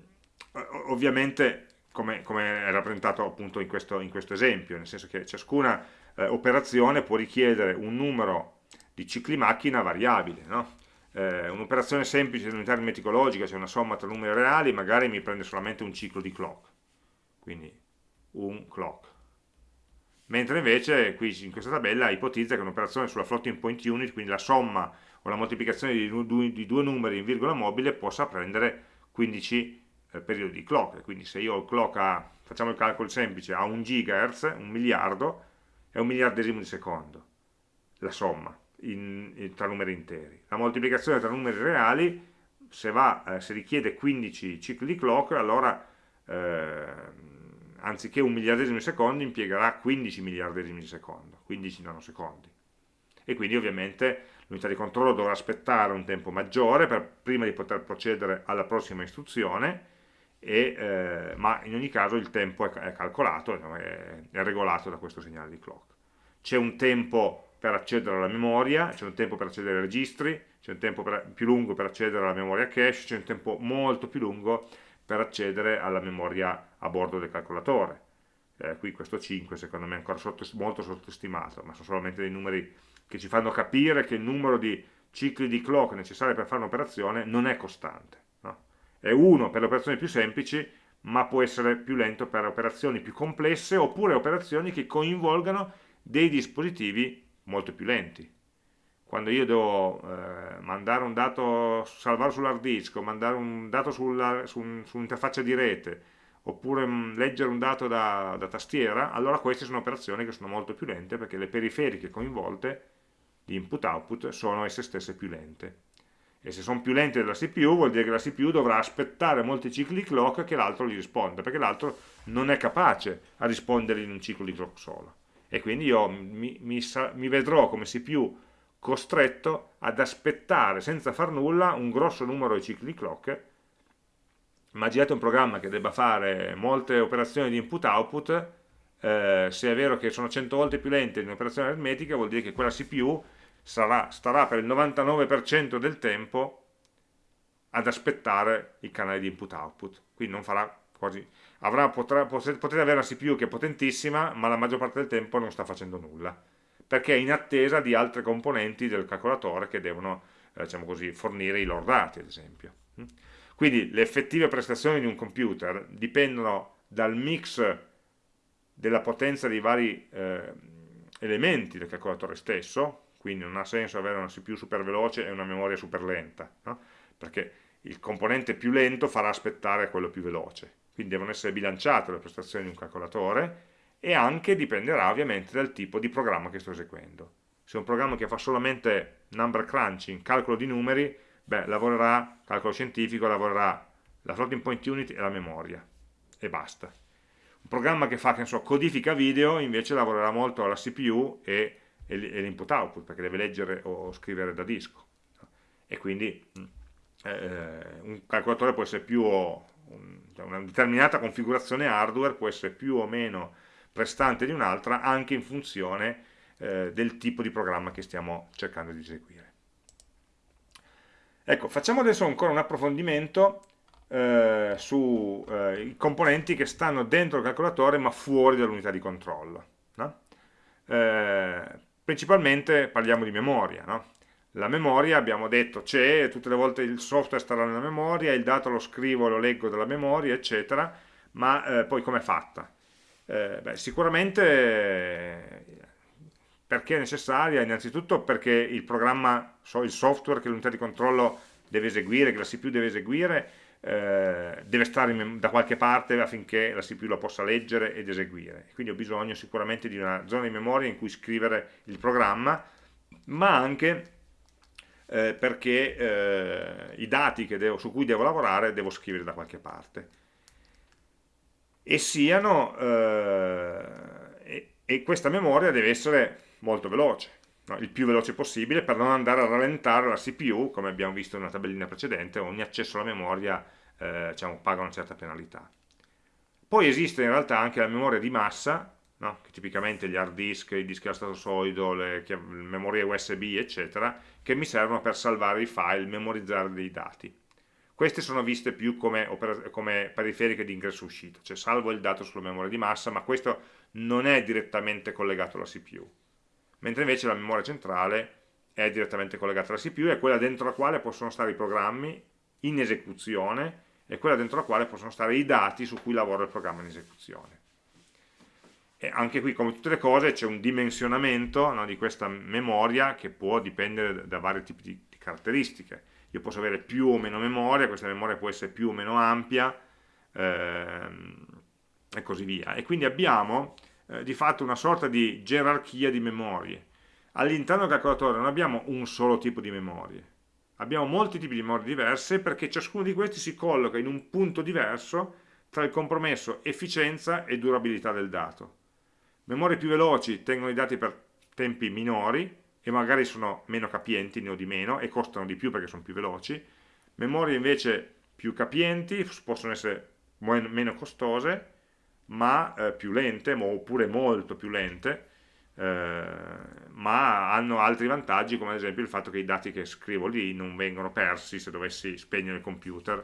Speaker 1: ovviamente, come, come, è rappresentato appunto in questo, in questo, esempio, nel senso che ciascuna eh, operazione può richiedere un numero di cicli macchina variabile. No? Eh, Un'operazione semplice di unità aritmeticologica, cioè una somma tra numeri reali, magari mi prende solamente un ciclo di clock, quindi un clock. Mentre invece qui in questa tabella ipotizza che un'operazione sulla floating point unit, quindi la somma o la moltiplicazione di due, numeri in virgola mobile, possa prendere 15 eh, periodi di clock. Quindi se io ho il clock a, facciamo il calcolo semplice, a 1 GHz, un miliardo, è un miliardesimo di secondo, la somma in, in, tra numeri interi. La moltiplicazione tra numeri reali, se, va, eh, se richiede 15 cicli di clock, allora eh, anziché un miliardesimo di secondo impiegherà 15 miliardesimi di secondo, 15 nanosecondi. E quindi ovviamente l'unità di controllo dovrà aspettare un tempo maggiore per, prima di poter procedere alla prossima istruzione, e, eh, ma in ogni caso il tempo è, è calcolato, è, è regolato da questo segnale di clock. C'è un tempo per accedere alla memoria, c'è un tempo per accedere ai registri, c'è un tempo per, più lungo per accedere alla memoria cache, c'è un tempo molto più lungo per accedere alla memoria a bordo del calcolatore. Eh, qui questo 5 secondo me è ancora sotto, molto sottostimato, ma sono solamente dei numeri che ci fanno capire che il numero di cicli di clock necessari per fare un'operazione non è costante. No? È uno per le operazioni più semplici, ma può essere più lento per operazioni più complesse oppure operazioni che coinvolgano dei dispositivi molto più lenti. Quando io devo eh, mandare un dato, salvarlo sull'hard disk o mandare un dato sulla, su, un'interfaccia di rete oppure mh, mm, leggere un dato da, da, tastiera, allora queste sono operazioni che sono molto più lente perché le periferiche coinvolte di input-output sono esse stesse più lente. E se sono più lente della CPU vuol dire che la CPU dovrà aspettare molti cicli di clock che l'altro gli risponda, perché l'altro non è capace a rispondere in un ciclo di clock solo e quindi io mi, mi, mi vedrò come CPU costretto ad aspettare senza far nulla un grosso numero di cicli di clock. Immaginate un programma che debba fare molte operazioni di input-output eh, se è vero che sono 100 volte più lente di un'operazione aritmetica vuol dire che quella CPU sarà, starà per il 99% del tempo ad aspettare il canale di input-output quindi non farà quasi avrà, potrà, potete avere una CPU che è potentissima, ma la maggior parte del tempo non sta facendo nulla, perché è in attesa di altre componenti del calcolatore che devono eh, diciamo così, fornire i loro dati, ad esempio. Mm? Quindi le effettive prestazioni di un computer dipendono dal mix della potenza dei vari eh, elementi del calcolatore stesso, quindi non ha senso avere una CPU super veloce e una memoria super lenta, no? perché il componente più lento farà aspettare quello più veloce, quindi devono essere bilanciate le prestazioni di un calcolatore e anche dipenderà ovviamente dal tipo di programma che sto eseguendo. Se è un programma che fa solamente number crunching, calcolo di numeri, beh, lavorerà, calcolo scientifico, lavorerà la floating point unit e la memoria, e basta. Un programma che fa, che so, codifica video, invece lavorerà molto alla CPU e, e l'input output, perché deve leggere o scrivere da disco. E quindi mm, eh, un calcolatore può essere più, un, cioè una determinata configurazione hardware può essere più o meno prestante di un'altra anche in funzione eh, del tipo di programma che stiamo cercando di eseguire. Ecco, facciamo adesso ancora un approfondimento eh, sui eh, componenti che stanno dentro il calcolatore ma fuori dall'unità di controllo. No? Eh, principalmente parliamo di memoria. No? La memoria, abbiamo detto, c'è, tutte le volte il software starà nella memoria, il dato lo scrivo, lo leggo dalla memoria, eccetera, ma eh, poi com'è fatta? Eh, beh, sicuramente perché è necessaria? Innanzitutto perché il programma, il software che l'unità di controllo deve eseguire, che la CPU deve eseguire, eh, deve stare da qualche parte affinché la CPU lo possa leggere ed eseguire. Quindi ho bisogno sicuramente di una zona di memoria in cui scrivere il programma, ma anche eh, perché eh, i dati su cui devo lavorare devo scrivere da qualche parte e siano eh, e, questa memoria deve essere molto veloce no? il più veloce possibile per non andare a rallentare la CPU come abbiamo visto nella tabellina precedente ogni accesso alla memoria eh, diciamo, paga una certa penalità poi esiste in realtà anche la memoria di massa no? che tipicamente gli hard disk, i dischi a stato solido, le, le memorie USB eccetera che mi servono per salvare i file, memorizzare dei dati queste sono viste più come, come periferiche di ingresso-uscita, cioè salvo il dato sulla memoria di massa, ma questo non è direttamente collegato alla CPU. Mentre invece la memoria centrale è direttamente collegata alla CPU, è quella dentro la quale possono stare i programmi in esecuzione e quella dentro la quale possono stare i dati su cui lavora il programma in esecuzione. E anche qui, come tutte le cose, c'è un dimensionamento no, di questa memoria che può dipendere da vari tipi di, di caratteristiche io posso avere più o meno memoria, questa memoria può essere più o meno ampia ehm, e così via. E quindi abbiamo eh, di fatto una sorta di gerarchia di memorie. All'interno del calcolatore non abbiamo un solo tipo di memorie, abbiamo molti tipi di memorie diverse perché ciascuno di questi si colloca in un punto diverso tra il compromesso efficienza e durabilità del dato. Memorie più veloci tengono i dati per tempi minori, e magari sono meno capienti, ne ho di meno, e costano di più perché sono più veloci. Memorie invece più capienti, possono essere meno costose, ma eh, più lente, oppure molto più lente, eh, ma hanno altri vantaggi, come ad esempio il fatto che i dati che scrivo lì non vengono persi se dovessi spegnere il computer,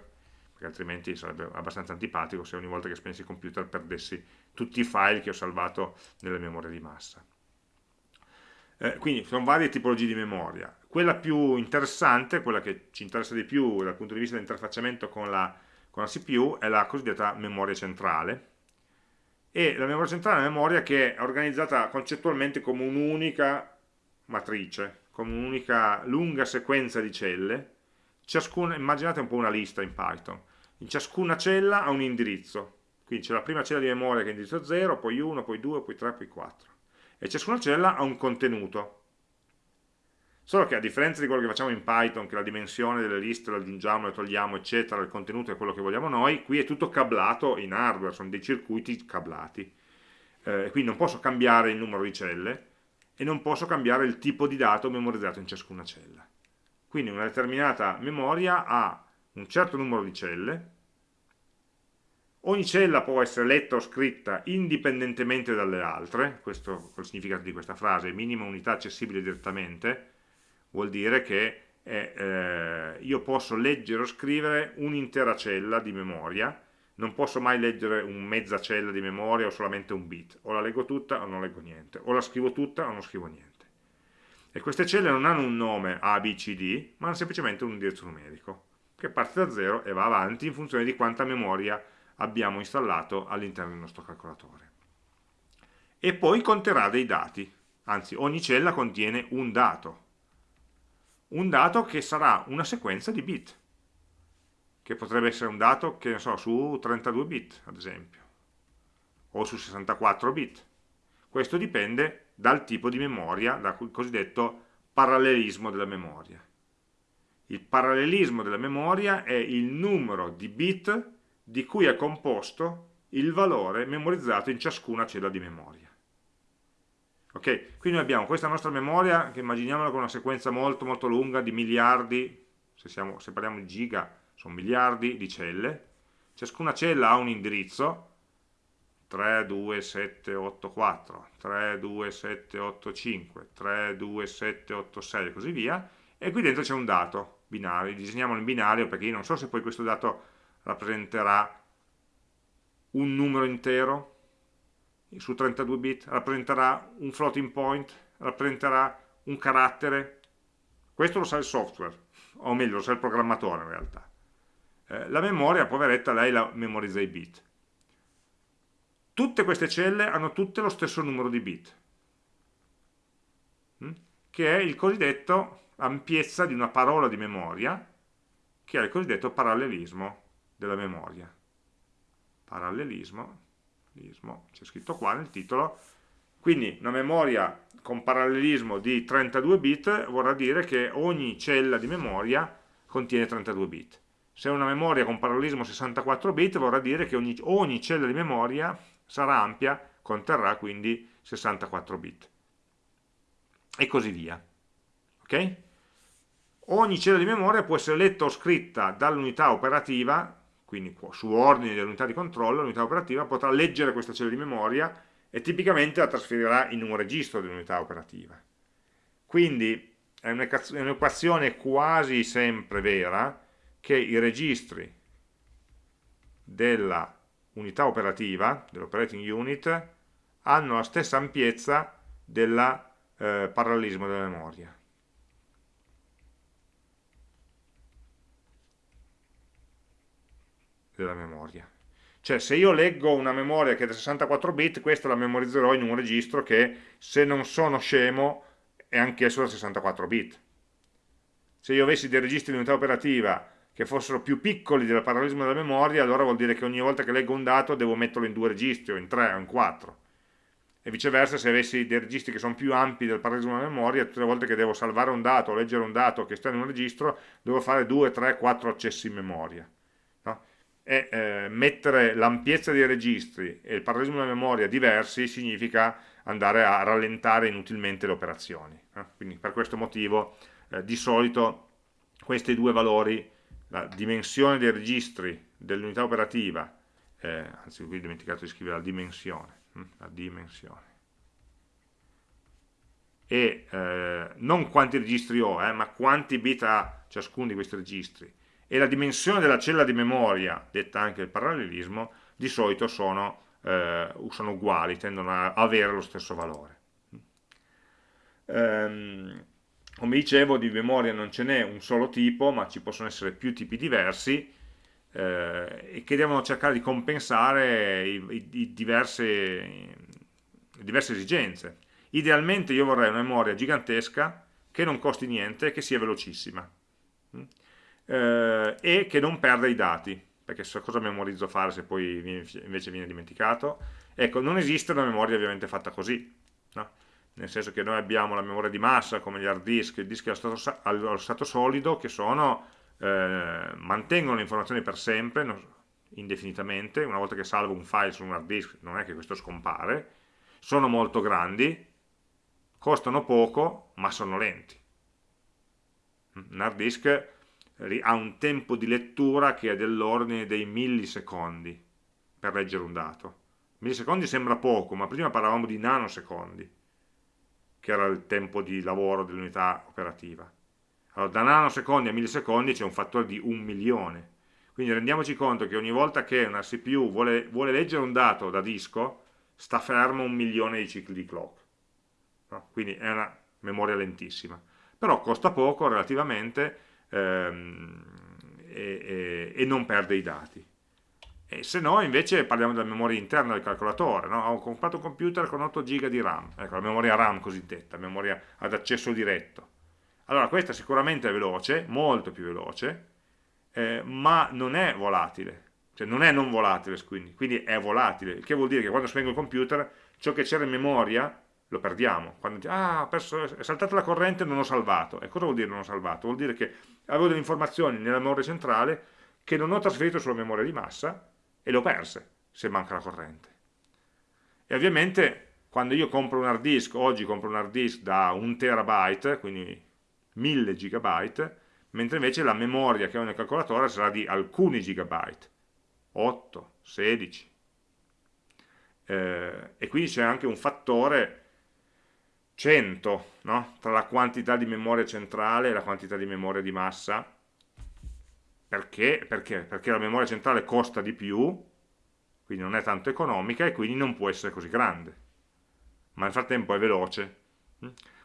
Speaker 1: perché altrimenti sarebbe abbastanza antipatico se ogni volta che spegnessi il computer perdessi tutti i file che ho salvato nelle memorie di massa. Eh, quindi sono varie tipologie di memoria. Quella più interessante, quella che ci interessa di più dal punto di vista dell'interfacciamento con la, con la CPU, è la cosiddetta memoria centrale. E la memoria centrale è una memoria che è organizzata concettualmente come un'unica matrice, come un'unica lunga sequenza di celle. Ciascuna, immaginate un po' una lista in Python. In ciascuna cella ha un indirizzo. Quindi c'è la prima cella di memoria che è indirizzo 0, poi 1, poi 2, poi 3, poi 4 e ciascuna cella ha un contenuto. Solo che a differenza di quello che facciamo in Python, che la dimensione delle liste la aggiungiamo, le togliamo, eccetera, il contenuto è quello che vogliamo noi, qui è tutto cablato in hardware, sono dei circuiti cablati. Eh, quindi non posso cambiare il numero di celle e non posso cambiare il tipo di dato memorizzato in ciascuna cella. Quindi una determinata memoria ha un certo numero di celle, Ogni cella può essere letta o scritta indipendentemente dalle altre, questo è il significato di questa frase, minima unità accessibile direttamente, vuol dire che è, eh, io posso leggere o scrivere un'intera cella di memoria, non posso mai leggere un mezza cella di memoria o solamente un bit, o la leggo tutta o non leggo niente, o la scrivo tutta o non scrivo niente. E queste celle non hanno un nome A, B, C, D, ma hanno semplicemente un indirizzo numerico che parte da 0 e va avanti in funzione di quanta memoria abbiamo installato all'interno del nostro calcolatore. E poi conterà dei dati, anzi ogni cella contiene un dato, un dato che sarà una sequenza di bit, che potrebbe essere un dato che ne so, su 32 bit ad esempio, o su 64 bit. Questo dipende dal tipo di memoria, dal cosiddetto parallelismo della memoria. Il parallelismo della memoria è il numero di bit di cui è composto il valore memorizzato in ciascuna cella di memoria. Ok, quindi abbiamo questa nostra memoria che immaginiamola con una sequenza molto molto lunga di miliardi, se, siamo, se parliamo di giga sono miliardi di celle, ciascuna cella ha un indirizzo 3, 2, 7, 8, 4, 3, 2, 7, 8, 5, 3, 2, 7, 8, 6 e così via, e qui dentro c'è un dato binario, disegniamolo in binario perché io non so se poi questo dato rappresenterà un numero intero su 32 bit, rappresenterà un floating point, rappresenterà un carattere, questo lo sa il software, o meglio lo sa il programmatore in realtà. Eh, la memoria, poveretta, lei la memorizza i bit. Tutte queste celle hanno tutte lo stesso numero di bit, hm? che è il cosiddetto ampiezza di una parola di memoria, che è il cosiddetto parallelismo della memoria. Parallelismo, c'è scritto qua nel titolo, quindi una memoria con parallelismo di 32 bit vorrà dire che ogni cella di memoria contiene 32 bit. Se una memoria con parallelismo 64 bit vorrà dire che ogni, ogni cella di memoria sarà ampia, conterrà quindi 64 bit. E così via. Ok? Ogni cella di memoria può essere letta o scritta dall'unità operativa, quindi su ordine dell'unità di controllo, l'unità operativa potrà leggere questa cella di memoria e tipicamente la trasferirà in un registro dell'unità operativa. Quindi è un'equazione quasi sempre vera che i registri della unità operativa, dell'operating unit, hanno la stessa ampiezza del eh, parallelismo della memoria. Della memoria. Cioè se io leggo una memoria che è da 64 bit, questa la memorizzerò in un registro che, se non sono scemo, è anch'esso da 64 bit. Se io avessi dei registri di unità operativa che fossero più piccoli del parallelismo della memoria, allora vuol dire che ogni volta che leggo un dato devo metterlo in due registri, o in tre, o in quattro. E viceversa, se avessi dei registri che sono più ampi del parallelismo della memoria, tutte le volte che devo salvare un dato o leggere un dato che sta in un registro, devo fare due, tre, quattro accessi in memoria. E eh, mettere l'ampiezza dei registri e il parallelismo della memoria diversi significa andare a rallentare inutilmente le operazioni. Eh? Quindi per questo motivo eh, di solito questi due valori la dimensione dei registri dell'unità operativa, eh, anzi qui ho dimenticato di scrivere la dimensione, hm, la dimensione, e eh, non quanti registri ho, eh, ma quanti bit ha ciascuno di questi registri, e la dimensione della cella di memoria, detta anche il parallelismo, di solito sono, eh, sono uguali, tendono a avere lo stesso valore. Um, come dicevo di memoria non ce n'è un solo tipo ma ci possono essere più tipi diversi eh, e che devono cercare di compensare i, i, i diverse, le diverse esigenze idealmente io vorrei una memoria gigantesca che non costi niente e che sia velocissima? Eh, e che non perda i dati perché so cosa memorizzo fare se poi invece viene dimenticato ecco non esiste una memoria ovviamente fatta così no? nel senso che noi abbiamo la memoria di massa come gli hard disk, i dischi allo stato, allo stato solido che sono, eh, mantengono le informazioni per sempre, non, indefinitamente, una volta che salvo un file su un hard disk non è che questo scompare, sono molto grandi, costano poco ma sono lenti. Un hard disk ha un tempo di lettura che è dell'ordine dei millisecondi per leggere un dato. Millisecondi sembra poco, ma prima parlavamo di nanosecondi che era il tempo di lavoro dell'unità operativa. Allora, da nanosecondi a millisecondi c'è un fattore di un milione. Quindi rendiamoci conto che ogni volta che una CPU vuole, vuole leggere un dato da disco, sta fermo un milione di cicli di clock. No? Quindi è una memoria lentissima. Però costa poco relativamente ehm, e, e non perde i dati. E se no invece parliamo della memoria interna del calcolatore, no? ho comprato un computer con 8 GB di RAM, ecco la memoria RAM cosiddetta, memoria ad accesso diretto. Allora questa sicuramente è veloce, molto più veloce, eh, ma non è volatile, cioè non è non volatile quindi, quindi è volatile, il che vuol dire che quando spengo il computer ciò che c'era in memoria lo perdiamo. Quando ah, perso, è saltata la corrente e non ho salvato. E cosa vuol dire non ho salvato? Vuol dire che avevo delle informazioni nella memoria centrale che non ho trasferito sulla memoria di massa e le ho perse se manca la corrente. E ovviamente quando io compro un hard disk, oggi compro un hard disk da un terabyte, quindi 1000 gigabyte, mentre invece la memoria che ho nel calcolatore sarà di alcuni gigabyte, 8, 16. Eh, e quindi c'è anche un fattore 100 no? tra la quantità di memoria centrale e la quantità di memoria di massa perché? Perché? Perché la memoria centrale costa di più quindi non è tanto economica e quindi non può essere così grande ma nel frattempo è veloce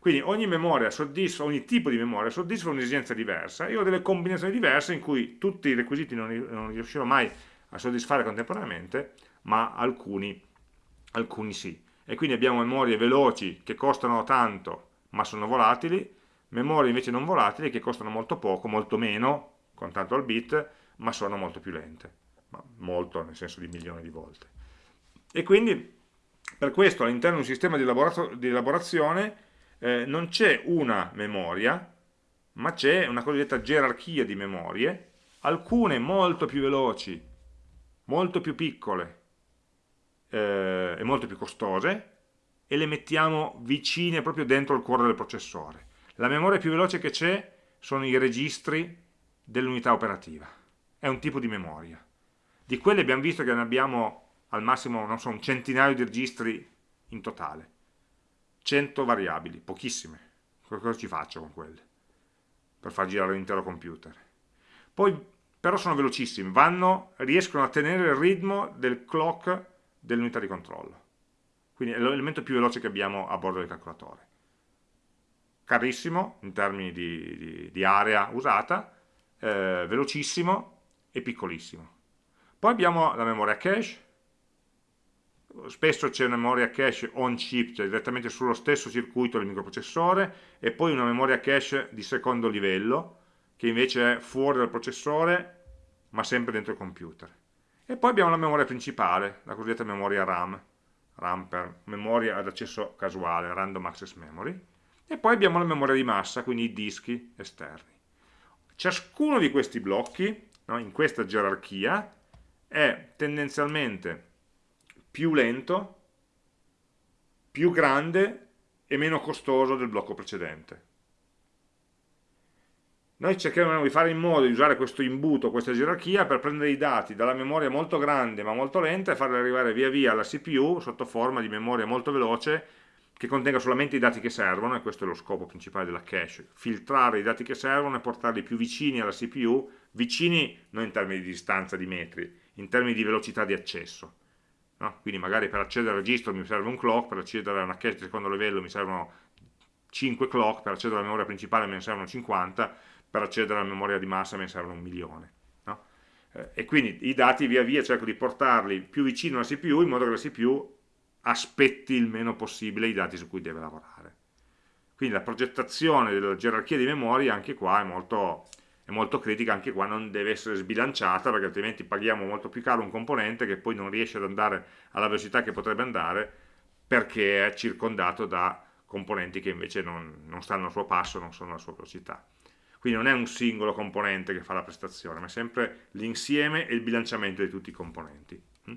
Speaker 1: quindi ogni soddisfa, ogni tipo di memoria soddisfa un'esigenza diversa e ho delle combinazioni diverse in cui tutti i requisiti non, non riuscirò mai a soddisfare contemporaneamente ma alcuni, alcuni sì e quindi abbiamo memorie veloci che costano tanto ma sono volatili, memorie invece non volatili che costano molto poco, molto meno, contanto al bit, ma sono molto più lente, ma molto nel senso di milioni di volte. E quindi per questo all'interno di un sistema di, di elaborazione eh, non c'è una memoria, ma c'è una cosiddetta gerarchia di memorie, alcune molto più veloci, molto più piccole, eh, e molto più costose e le mettiamo vicine proprio dentro il cuore del processore. La memoria più veloce che c'è sono i registri dell'unità operativa, è un tipo di memoria. Di quelle abbiamo visto che ne abbiamo al massimo non so, un centinaio di registri in totale, 100 variabili, pochissime. Cosa ci faccio con quelle? Per far girare l'intero computer. Poi però sono velocissimi, vanno, riescono a tenere il ritmo del clock dell'unità di controllo. Quindi è l'elemento più veloce che abbiamo a bordo del calcolatore. Carissimo in termini di, di, di area usata, eh, velocissimo e piccolissimo. Poi abbiamo la memoria cache, spesso c'è una memoria cache on chip, cioè direttamente sullo stesso circuito del microprocessore, e poi una memoria cache di secondo livello, che invece è fuori dal processore, ma sempre dentro il computer. E poi abbiamo la memoria principale, la cosiddetta memoria RAM, RAM per memoria ad accesso casuale, Random Access Memory, e poi abbiamo la memoria di massa, quindi i dischi esterni. Ciascuno di questi blocchi, no, in questa gerarchia, è tendenzialmente più lento, più grande e meno costoso del blocco precedente. Noi cercheremo di fare in modo di usare questo imbuto, questa gerarchia, per prendere i dati dalla memoria molto grande ma molto lenta e farli arrivare via via alla CPU sotto forma di memoria molto veloce che contenga solamente i dati che servono, e questo è lo scopo principale della cache, filtrare i dati che servono e portarli più vicini alla CPU, vicini non in termini di distanza di metri, in termini di velocità di accesso. No? Quindi magari per accedere al registro mi serve un clock, per accedere a una cache di secondo livello mi servono 5 clock, per accedere alla memoria principale me ne servono 50, per accedere alla memoria di massa ne servono un milione. No? Eh, e quindi i dati via via cerco di portarli più vicino alla CPU in modo che la CPU aspetti il meno possibile i dati su cui deve lavorare. Quindi la progettazione della gerarchia di memoria anche qua è molto, è molto critica, anche qua non deve essere sbilanciata perché altrimenti paghiamo molto più caro un componente che poi non riesce ad andare alla velocità che potrebbe andare perché è circondato da componenti che invece non, non stanno al suo passo, non sono alla sua velocità. Quindi non è un singolo componente che fa la prestazione, ma è sempre l'insieme e il bilanciamento di tutti i componenti. Mm?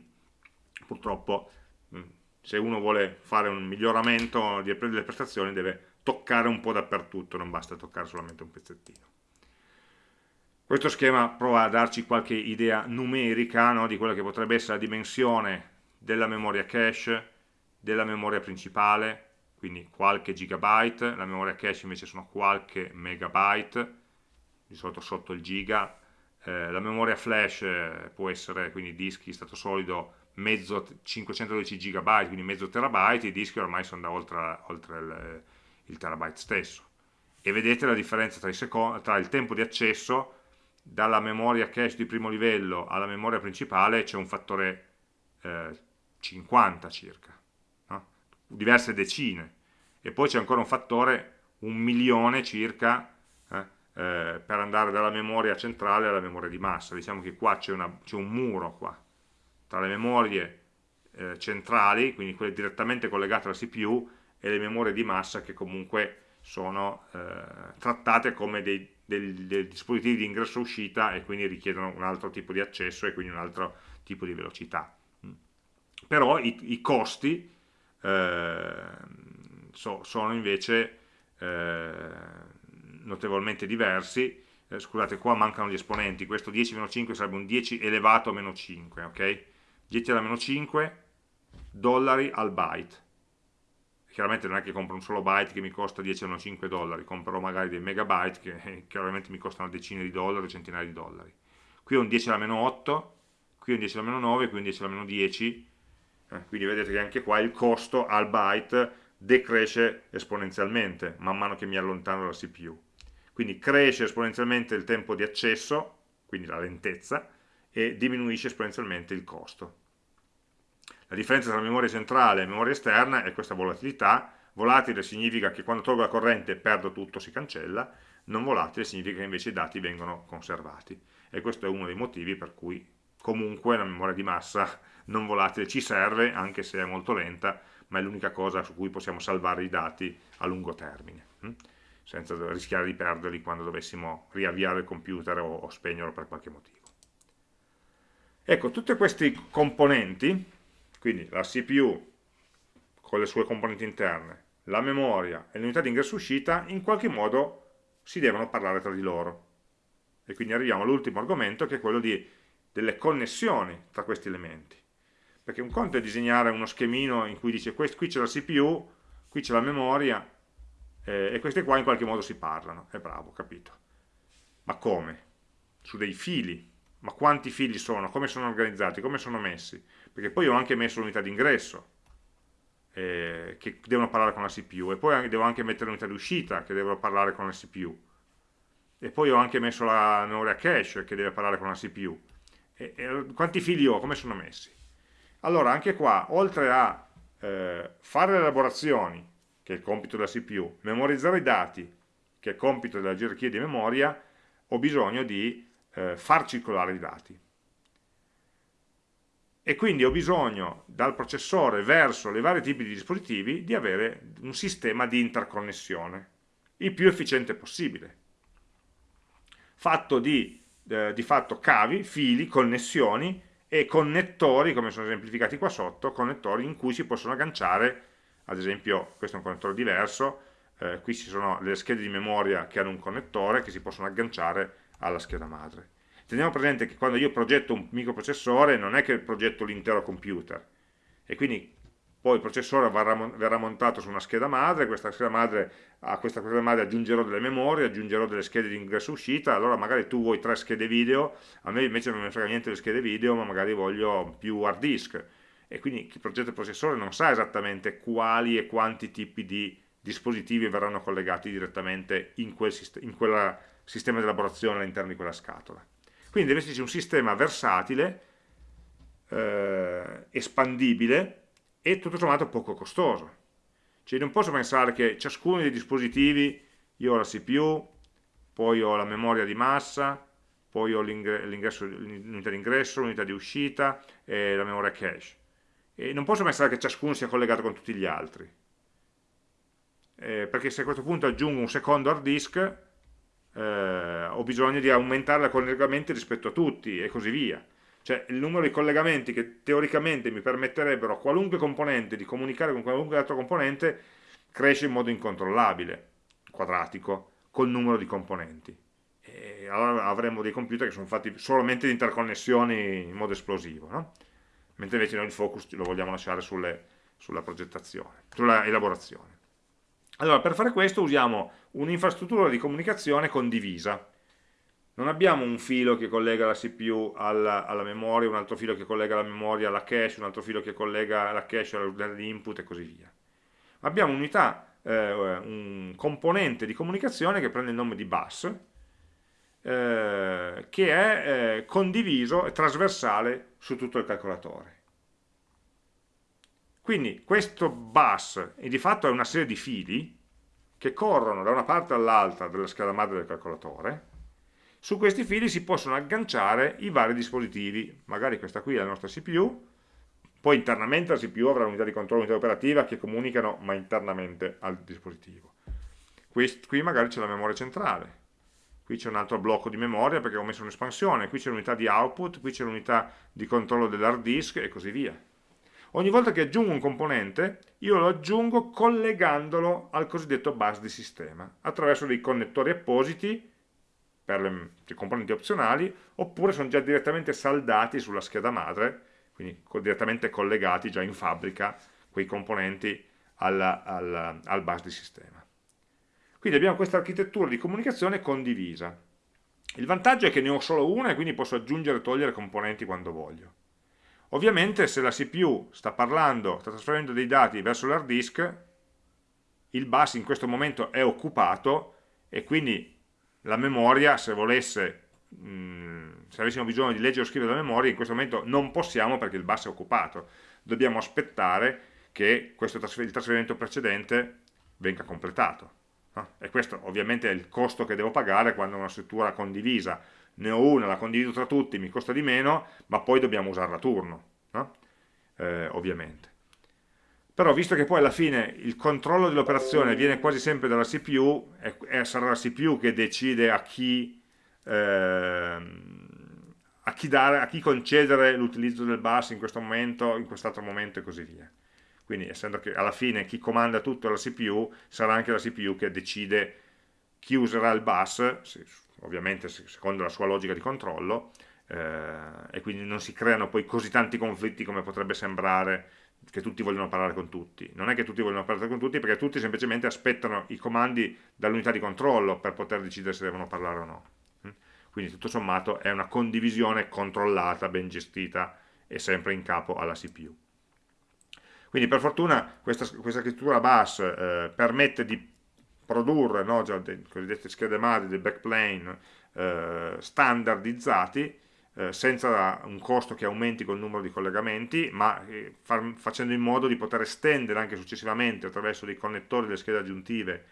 Speaker 1: Purtroppo mm, se uno vuole fare un miglioramento delle prestazioni deve toccare un po' dappertutto, non basta toccare solamente un pezzettino. Questo schema prova a darci qualche idea numerica no, di quella che potrebbe essere la dimensione della memoria cache, della memoria principale, quindi qualche gigabyte, la memoria cache invece sono qualche megabyte, di solito sotto il giga, eh, la memoria flash eh, può essere, quindi dischi stato solido, mezzo 512 GB, quindi mezzo terabyte, i dischi ormai sono da oltre, oltre il, il, terabyte stesso. E vedete la differenza tra, tra il tempo di accesso dalla memoria cache di primo livello alla memoria principale c'è un fattore eh, 50 circa, no? diverse decine, e poi c'è ancora un fattore un milione circa eh, per andare dalla memoria centrale alla memoria di massa. Diciamo che qua c'è un muro qua, tra le memorie eh, centrali, quindi quelle direttamente collegate alla CPU, e le memorie di massa che comunque sono eh, trattate come dei, dei, dei dispositivi di ingresso-uscita e quindi richiedono un altro tipo di accesso e quindi un altro tipo di velocità. Mm. Però i, i costi eh, so, sono invece eh, notevolmente diversi, eh, scusate qua mancano gli esponenti, questo 10-5 sarebbe un 10 elevato a meno 5, ok? 10 alla meno 5 dollari al byte, chiaramente non è che compro un solo byte che mi costa 10 o 5 dollari, comprerò magari dei megabyte che chiaramente mi costano decine di dollari, centinaia di dollari. Qui ho un 10 alla meno 8, qui ho un 10 alla meno 9, qui un 10 alla meno 10, eh, quindi vedete che anche qua il costo al byte decresce esponenzialmente man mano che mi allontano dalla CPU. Quindi cresce esponenzialmente il tempo di accesso, quindi la lentezza, e diminuisce esponenzialmente il costo. La differenza tra memoria centrale e memoria esterna è questa volatilità. Volatile significa che quando tolgo la corrente perdo tutto, si cancella, non volatile significa che invece i dati vengono conservati. E questo è uno dei motivi per cui comunque la memoria di massa non volatile ci serve, anche se è molto lenta, ma è l'unica cosa su cui possiamo salvare i dati a lungo termine, hm? Senza rischiare di perderli quando dovessimo riavviare il computer o, o spegnerlo per qualche motivo. Ecco, tutti questi componenti quindi la CPU con le sue componenti interne, la memoria e l'unità di ingresso-uscita in qualche modo si devono parlare tra di loro. E quindi arriviamo all'ultimo argomento che è quello di, delle connessioni tra questi elementi. Perché un conto è disegnare uno schemino in cui dice qui c'è la CPU, qui c'è la memoria eh, e queste qua in qualche modo si parlano. È bravo, capito. Ma come? Su dei fili. Ma quanti fili sono? Come sono organizzati? Come sono messi? perché poi ho anche messo l'unità d'ingresso eh, che devono parlare con la CPU e poi devo anche mettere l'unità di uscita che devono parlare con la CPU e poi ho anche messo la memoria cache che deve parlare con la CPU e, e quanti fili ho? come sono messi? allora anche qua oltre a eh, fare le elaborazioni che è il compito della CPU memorizzare i dati che è il compito della gerarchia di memoria ho bisogno di eh, far circolare i dati. E quindi ho bisogno dal processore verso i vari tipi di dispositivi di avere un sistema di interconnessione il più efficiente possibile. Fatto di, eh, di fatto cavi, fili, connessioni e connettori come sono esemplificati qua sotto connettori in cui si possono agganciare ad esempio questo è un connettore diverso eh, qui ci sono le schede di memoria che hanno un connettore che si possono agganciare alla scheda madre. Teniamo presente che quando io progetto un microprocessore non è che progetto l'intero computer. E quindi poi il processore verrà montato su una scheda madre, scheda madre, a questa scheda madre aggiungerò delle memorie, aggiungerò delle schede di ingresso e uscita, allora magari tu vuoi tre schede video, a me invece non mi frega niente le schede video, ma magari voglio più hard disk, e quindi chi progetta il processore non sa esattamente quali e quanti tipi di dispositivi verranno collegati direttamente in quel, in quel sistema di elaborazione all'interno di quella scatola. Quindi deve esserci un sistema versatile, eh, espandibile e tutto sommato poco costoso. Cioè non posso pensare che ciascuno dei dispositivi, io ho la CPU, poi ho la memoria di massa, poi ho l'unità di ingresso, l'unità di uscita e la memoria cache. E non posso pensare che ciascuno sia collegato con tutti gli altri. Eh, perché se a questo punto aggiungo un secondo hard disk, eh, ho bisogno di aumentare i collegamenti rispetto a tutti e così via. Cioè il numero di collegamenti che teoricamente mi permetterebbero a qualunque componente di comunicare con qualunque altro componente cresce in modo incontrollabile, quadratico, col numero di componenti. E allora avremo dei computer che sono fatti solamente di interconnessioni in modo esplosivo, no? Mentre invece noi il focus lo vogliamo lasciare sulle, sulla progettazione, sulla elaborazione. Allora, per fare questo usiamo un'infrastruttura di comunicazione condivisa. Non abbiamo un filo che collega la CPU alla, alla, memoria, un altro filo che collega la memoria alla cache, un altro filo che collega la cache all'input e così via. Abbiamo un'unità, eh, un componente di comunicazione che prende il nome di bus eh, che è eh, condiviso e trasversale su tutto il calcolatore. Quindi questo bus di fatto è una serie di fili che corrono da una parte all'altra della scheda madre del calcolatore, su questi fili si possono agganciare i vari dispositivi, magari questa qui è la nostra CPU, poi internamente la CPU avrà un'unità di controllo, unità operativa che comunicano ma internamente al dispositivo. Qui, qui magari c'è la memoria centrale, qui c'è un altro blocco di memoria perché ho messo un'espansione, qui c'è l'unità di output, qui c'è l'unità di controllo dell'hard disk e così via. Ogni volta che aggiungo un componente, io lo aggiungo collegandolo al cosiddetto bus di sistema, attraverso dei connettori appositi per le, i componenti opzionali, oppure sono già direttamente saldati sulla scheda madre, quindi direttamente collegati già in fabbrica quei componenti al, al, al bus di sistema. Quindi abbiamo questa architettura di comunicazione condivisa. Il vantaggio è che ne ho solo una e quindi posso aggiungere e togliere componenti quando voglio. Ovviamente se la CPU sta parlando, sta trasferendo dei dati verso l'hard disk, il bus in questo momento è occupato e quindi la memoria, se volesse, se avessimo bisogno di leggere o scrivere la memoria, in questo momento non possiamo perché il bus è occupato. Dobbiamo aspettare che questo il trasferimento precedente venga completato. No? E questo ovviamente è il costo che devo pagare quando una struttura condivisa ne ho una, la condivido tra tutti, mi costa di meno, ma poi dobbiamo usarla a turno, no? eh, ovviamente. Però visto che poi alla fine il controllo dell'operazione viene quasi sempre dalla CPU, e, e sarà la CPU che decide a chi, eh, a chi, dare, a chi concedere l'utilizzo del bus in questo momento, in quest'altro momento e così via. Quindi essendo che alla fine chi comanda tutto è la CPU, sarà anche la CPU che decide chi userà il bus, ovviamente secondo la sua logica di controllo, eh, e quindi non si creano poi così tanti conflitti come potrebbe sembrare che tutti vogliono parlare con tutti. Non è che tutti vogliono parlare con tutti, perché tutti semplicemente aspettano i comandi dall'unità di controllo per poter decidere se devono parlare o no. Mm? Quindi tutto sommato è una condivisione controllata, ben gestita e sempre in capo alla CPU. Quindi per fortuna questa, questa scrittura bus eh, permette di produrre no, già le cosiddette schede madri dei backplane eh, standardizzati eh, senza un costo che aumenti col numero di collegamenti ma eh, far, facendo in modo di poter estendere anche successivamente attraverso dei connettori delle schede aggiuntive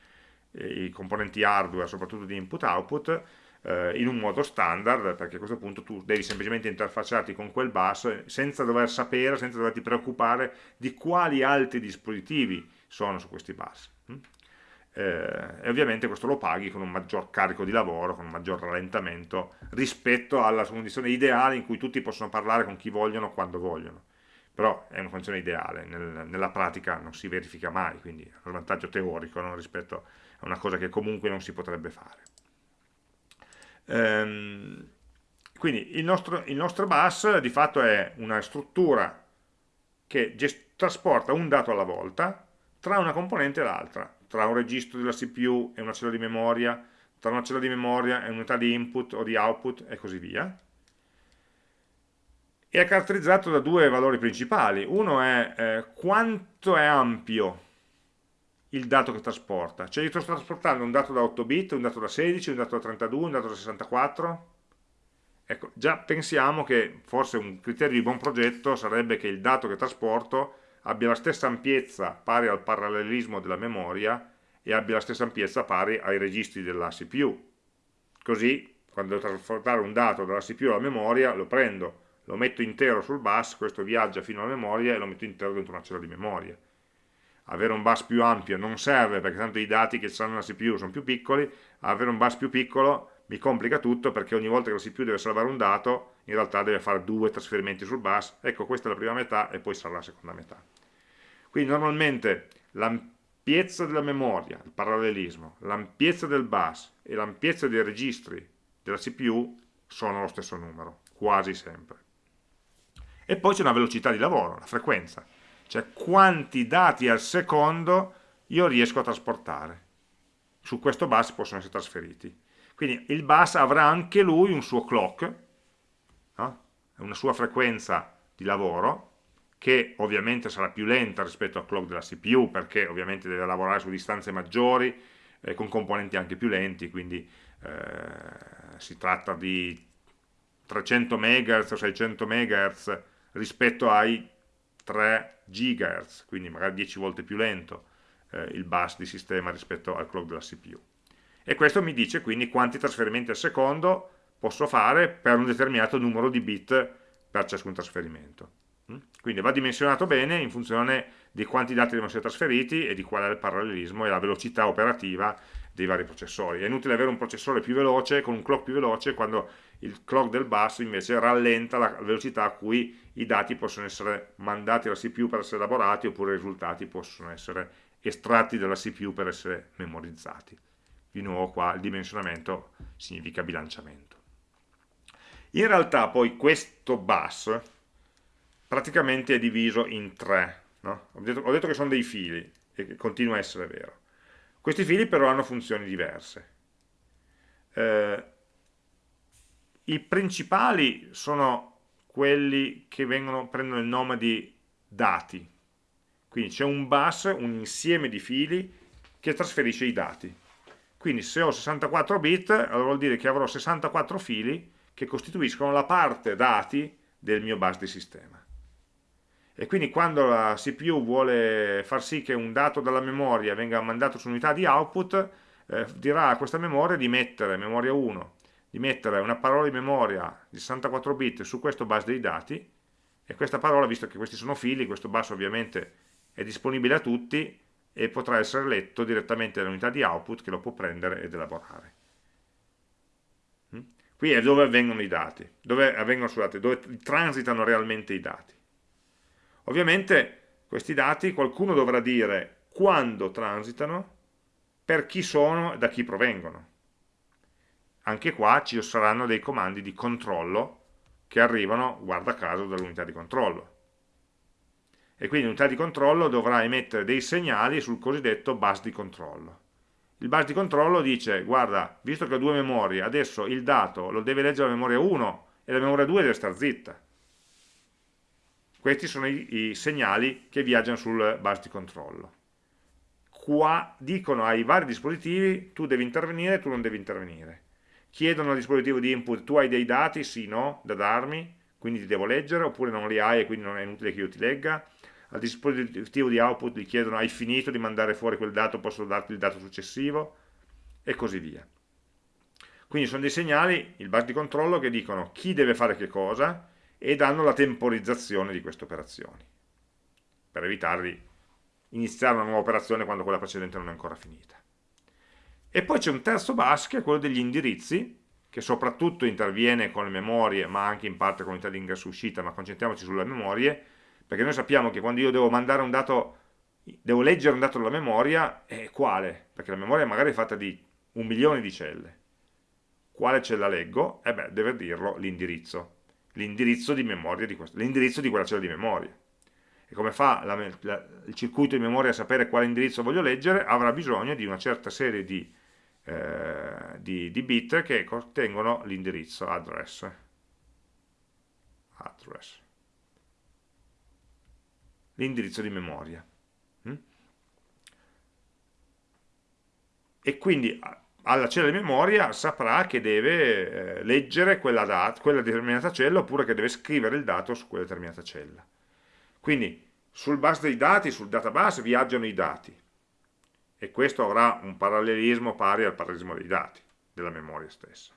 Speaker 1: eh, i componenti hardware soprattutto di input-output eh, in un modo standard perché a questo punto tu devi semplicemente interfacciarti con quel bus senza dover sapere, senza doverti preoccupare di quali altri dispositivi sono su questi bus eh, e ovviamente questo lo paghi con un maggior carico di lavoro, con un maggior rallentamento rispetto alla condizione ideale in cui tutti possono parlare con chi vogliono quando vogliono però è una condizione ideale, Nel, nella pratica non si verifica mai, quindi è un vantaggio teorico no? rispetto a una cosa che comunque non si potrebbe fare. Ehm, quindi il nostro, il nostro bus di fatto è una struttura che trasporta un dato alla volta tra una componente e l'altra tra un registro della CPU e una cella di memoria, tra una cella di memoria e un'unità di input o di output e così via. E è caratterizzato da due valori principali. Uno è eh, quanto è ampio il dato che trasporta. Cioè io sto trasportando un dato da 8 bit, un dato da 16, un dato da 32, un dato da 64. Ecco, già pensiamo che forse un criterio di buon progetto sarebbe che il dato che trasporto abbia la stessa ampiezza pari al parallelismo della memoria e abbia la stessa ampiezza pari ai registri della CPU. Così, quando devo trasportare un dato dalla CPU alla memoria, lo prendo, lo metto intero sul bus, questo viaggia fino alla memoria e lo metto intero dentro una cella di memoria. Avere un bus più ampio non serve perché tanto i dati che stanno nella CPU sono più piccoli, avere un bus più piccolo mi complica tutto perché ogni volta che la CPU deve salvare un dato in realtà deve fare due trasferimenti sul bus. Ecco questa è la prima metà e poi sarà la seconda metà. Quindi normalmente l'ampiezza della memoria, il parallelismo, l'ampiezza del bus e l'ampiezza dei registri della CPU sono lo stesso numero, quasi sempre. E poi c'è una velocità di lavoro, la frequenza, cioè quanti dati al secondo io riesco a trasportare. Su questo bus possono essere trasferiti. Quindi il bus avrà anche lui un suo clock, no? una sua frequenza di lavoro, che ovviamente sarà più lenta rispetto al clock della CPU perché ovviamente deve lavorare su distanze maggiori eh, con componenti anche più lenti quindi eh, si tratta di 300 MHz o 600 MHz rispetto ai 3 GHz, quindi magari 10 volte più lento eh, il bus di sistema rispetto al clock della CPU. E questo mi dice quindi quanti trasferimenti al secondo posso fare per un determinato numero di bit per ciascun trasferimento. Mm? Quindi va dimensionato bene in funzione di quanti dati devono essere trasferiti e di qual è il parallelismo e la velocità operativa dei vari processori. È inutile avere un processore più veloce, con un clock più veloce, quando il clock del bus invece rallenta la velocità a cui i dati possono essere mandati alla CPU per essere elaborati oppure i risultati possono essere estratti dalla CPU per essere memorizzati. Di nuovo qua il dimensionamento significa bilanciamento. In realtà poi questo bus praticamente è diviso in tre. No? Ho, detto, ho, detto, che sono dei fili e continua a essere vero. Questi fili però hanno funzioni diverse. Eh, I principali sono quelli che vengono, prendono il nome di dati. Quindi c'è un bus, un insieme di fili che trasferisce i dati. Quindi se ho 64 bit, allora vuol dire che avrò 64 fili che costituiscono la parte dati del mio bus di sistema e quindi quando la CPU vuole far sì che un dato dalla memoria venga mandato su unità di output, eh, dirà a questa memoria di mettere, memoria 1, di mettere una parola di memoria di 64 bit su questo bus dei dati, e questa parola, visto che questi sono fili, questo bus ovviamente è disponibile a tutti, e potrà essere letto direttamente dall'unità di output che lo può prendere ed elaborare. Mm? Qui è dove avvengono i dati, dove, avvengono, scusate, dove transitano realmente i dati. Ovviamente questi dati qualcuno dovrà dire quando transitano, per chi sono e da chi provengono. Anche qua ci saranno dei comandi di controllo che arrivano, guarda caso, dall'unità di controllo. E quindi l'unità di controllo dovrà emettere dei segnali sul cosiddetto bus di controllo. Il bus di controllo dice, guarda, visto che ho due memorie, adesso il dato lo deve leggere la memoria 1 e la memoria 2 deve stare zitta questi sono i, i segnali che viaggiano sul bus di controllo. Qua dicono ai vari dispositivi tu devi intervenire, tu non devi intervenire. Chiedono al dispositivo di input tu hai dei dati, sì, no, da darmi, quindi ti devo leggere, oppure non li hai e quindi non è inutile che io ti legga. Al dispositivo di output gli chiedono hai finito di mandare fuori quel dato, posso darti il dato successivo, e così via. Quindi sono dei segnali, il bus di controllo, che dicono chi deve fare che cosa, e danno la temporizzazione di queste operazioni per evitare di iniziare una nuova operazione quando quella precedente non è ancora finita. E poi c'è un terzo bus che è quello degli indirizzi, che soprattutto interviene con le memorie, ma anche in parte con l'unità di ingresso uscita, ma concentriamoci sulle memorie, perché noi sappiamo che quando io devo mandare un dato, devo leggere un dato dalla memoria, è quale? Perché la memoria magari è fatta di un milione di celle. Quale cella leggo? Eh beh, deve dirlo l'indirizzo l'indirizzo di memoria di, di quella cella di memoria. E come fa la, la, il circuito di memoria a sapere quale indirizzo voglio leggere? Avrà bisogno di una certa serie di, eh, di, di bit che contengono l'indirizzo address. address. L'indirizzo di memoria. Mm? E quindi alla cella di memoria saprà che deve eh, leggere quella, data, quella determinata cella oppure che deve scrivere il dato su quella determinata cella. Quindi sul bus dei dati, sul database viaggiano i dati e questo avrà un parallelismo pari al parallelismo dei dati, della memoria stessa.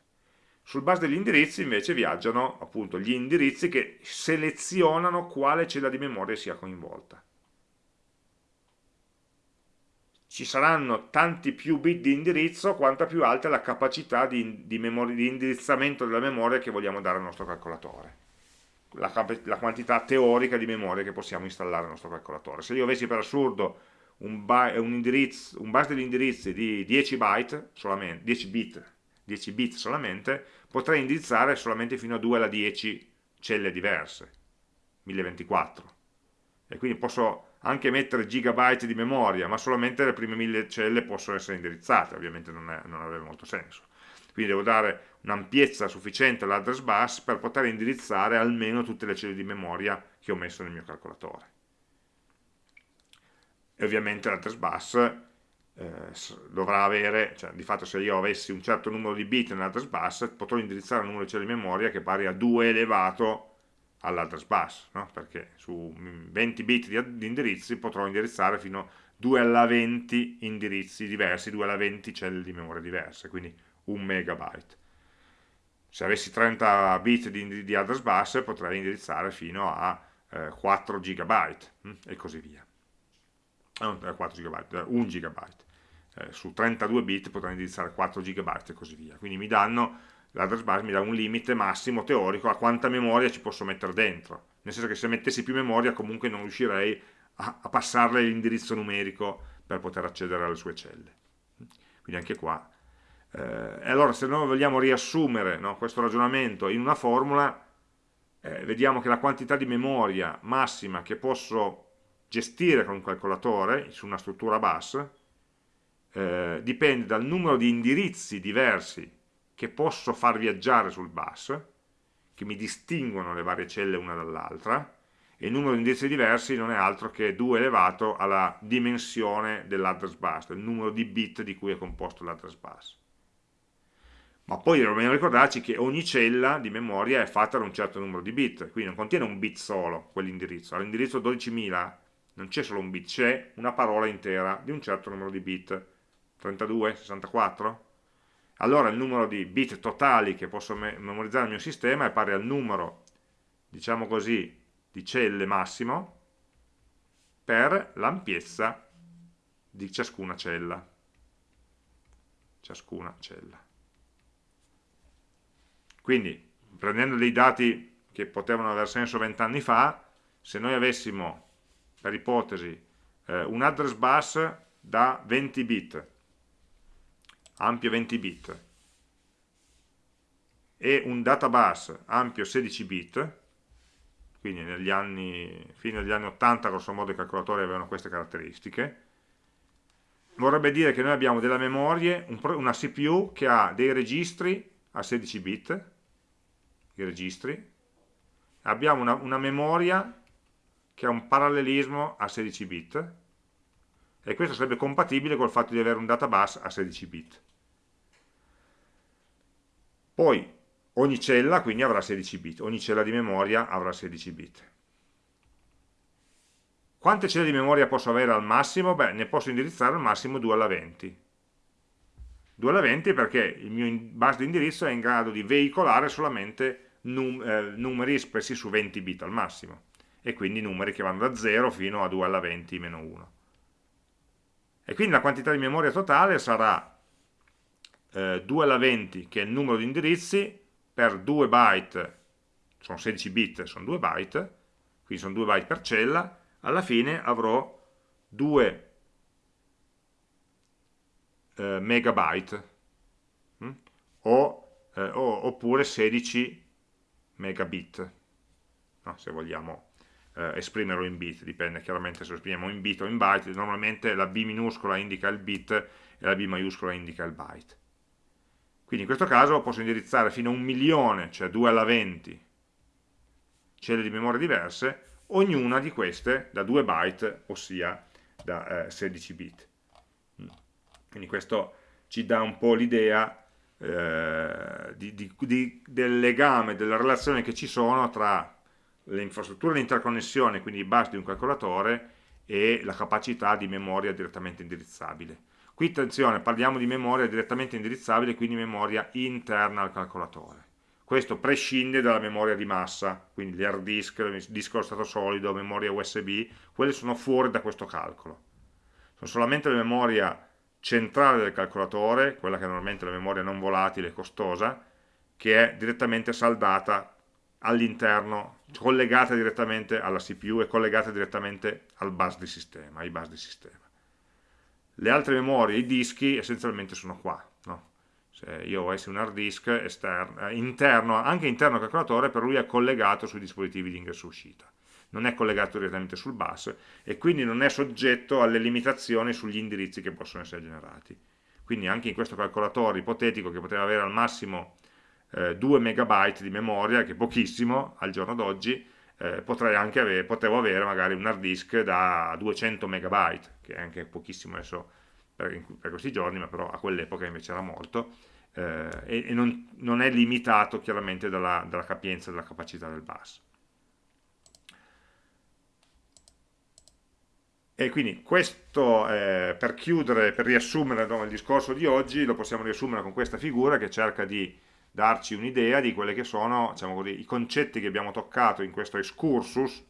Speaker 1: Sul bus degli indirizzi invece viaggiano appunto gli indirizzi che selezionano quale cella di memoria sia coinvolta ci saranno tanti più bit di indirizzo quanta più alta è la capacità di, di, di indirizzamento della memoria che vogliamo dare al nostro calcolatore. La, la, quantità teorica di memoria che possiamo installare al nostro calcolatore. Se io avessi per assurdo un, un, un bus degli indirizzi di 10 byte solamente, 10 bit 10 bit solamente potrei indirizzare solamente fino a 2 alla 10 celle diverse 1024 e quindi posso anche mettere gigabyte di memoria, ma solamente le prime mille celle possono essere indirizzate, ovviamente non, è, non avrebbe molto senso. Quindi devo dare un'ampiezza sufficiente all'address bus per poter indirizzare almeno tutte le celle di memoria che ho messo nel mio calcolatore. E ovviamente l'address bus eh, dovrà avere, cioè di fatto se io avessi un certo numero di bit nell'address bus, potrò indirizzare un numero di celle di memoria che pari a 2 elevato all'address bus, no? perché su 20 bit di, di, indirizzi potrò indirizzare fino a 2 alla 20 indirizzi diversi, 2 alla 20 celle di memoria diverse, quindi un megabyte. Se avessi 30 bit di, di address bus potrei indirizzare fino a eh, 4 gigabyte hm? e così via. Non 4 gigabyte, 1 gigabyte. Eh, su 32 bit potrei indirizzare 4 gigabyte e così via. Quindi mi danno l'address bus mi dà un limite massimo teorico a quanta memoria ci posso mettere dentro. Nel senso che se mettessi più memoria comunque non riuscirei a, a passarle l'indirizzo numerico per poter accedere alle sue celle. Quindi anche qua. Eh, e allora se noi vogliamo riassumere no, questo ragionamento in una formula eh, vediamo che la quantità di memoria massima che posso gestire con un calcolatore su una struttura bus eh, dipende dal numero di indirizzi diversi che posso far viaggiare sul bus, che mi distinguono le varie celle una dall'altra, e il numero di indirizzi diversi non è altro che 2 elevato alla dimensione dell'address bus, del numero di bit di cui è composto l'address bus. Ma poi dobbiamo ricordarci che ogni cella di memoria è fatta da un certo numero di bit, quindi non contiene un bit solo quell'indirizzo. All'indirizzo 12.000 non c'è solo un bit, c'è una parola intera di un certo numero di bit. 32, 64? Allora il numero di bit totali che posso me memorizzare nel mio sistema è pari al numero, diciamo così, di celle massimo per l'ampiezza di ciascuna cella. Ciascuna cella. Quindi, prendendo dei dati che potevano aver senso vent'anni fa, se noi avessimo, per ipotesi, eh, un address bus da 20 bit, ampio 20 bit e un databus ampio 16 bit quindi negli anni, fino agli anni 80 grosso modo i calcolatori avevano queste caratteristiche. Vorrebbe dire che noi abbiamo della memoria, una CPU che ha dei registri a 16 bit i registri. Abbiamo una, una memoria che ha un parallelismo a 16 bit e questo sarebbe compatibile col fatto di avere un databus a 16 bit poi ogni cella quindi avrà 16 bit, ogni cella di memoria avrà 16 bit. Quante celle di memoria posso avere al massimo? Beh, ne posso indirizzare al massimo 2 alla 20. 2 alla 20 perché il mio bus di indirizzo è in grado di veicolare solamente num eh, numeri espressi su 20 bit al massimo e quindi numeri che vanno da 0 fino a 2 alla 20 meno 1. E quindi la quantità di memoria totale sarà eh, 2 alla 20 che è il numero di indirizzi per 2 byte sono 16 bit, sono 2 byte quindi sono 2 byte per cella alla fine avrò 2 eh, megabyte hm? o, eh, oppure 16 megabit no, se vogliamo eh, esprimerlo in bit, dipende chiaramente se lo esprimiamo in bit o in byte, normalmente la B minuscola indica il bit e la B maiuscola indica il byte. Quindi in questo caso posso indirizzare fino a un milione, cioè 2 alla 20 celle di memoria diverse, ognuna di queste da 2 byte, ossia da eh, 16 bit. Mm. Quindi questo ci dà un po' l'idea eh, del legame, della relazione che ci sono tra le infrastrutture di interconnessione, quindi i bus di un calcolatore, e la capacità di memoria direttamente indirizzabile. Qui attenzione, parliamo di memoria direttamente indirizzabile, quindi memoria interna al calcolatore. Questo prescinde dalla memoria di massa, quindi gli hard disk, disco allo stato solido, memoria USB, quelle sono fuori da questo calcolo. Sono solamente la memoria centrale del calcolatore, quella che è normalmente la memoria non volatile e costosa, che è direttamente saldata all'interno, collegata direttamente alla CPU e collegata direttamente al bus di sistema, ai bus di sistema le altre memorie, i dischi, essenzialmente sono qua. No? Se io avessi un hard disk esterno, eh, interno, anche interno al calcolatore, però lui è collegato sui dispositivi di ingresso uscita. Non è collegato direttamente sul bus e quindi non è soggetto alle limitazioni sugli indirizzi che possono essere generati. Quindi anche in questo calcolatore ipotetico che poteva avere al massimo eh, 2 megabyte di memoria, che è pochissimo al giorno d'oggi, eh, potrei anche avere, potevo avere magari un hard disk da 200 megabyte, che è anche pochissimo adesso per, per questi giorni, ma però a quell'epoca invece era molto, eh, e, e non, non, è limitato chiaramente dalla, dalla capienza, dalla capacità del bus. E quindi questo, eh, per chiudere, per riassumere no, il discorso di oggi, lo possiamo riassumere con questa figura che cerca di darci un'idea di quelli che sono diciamo così, i concetti che abbiamo toccato in questo excursus,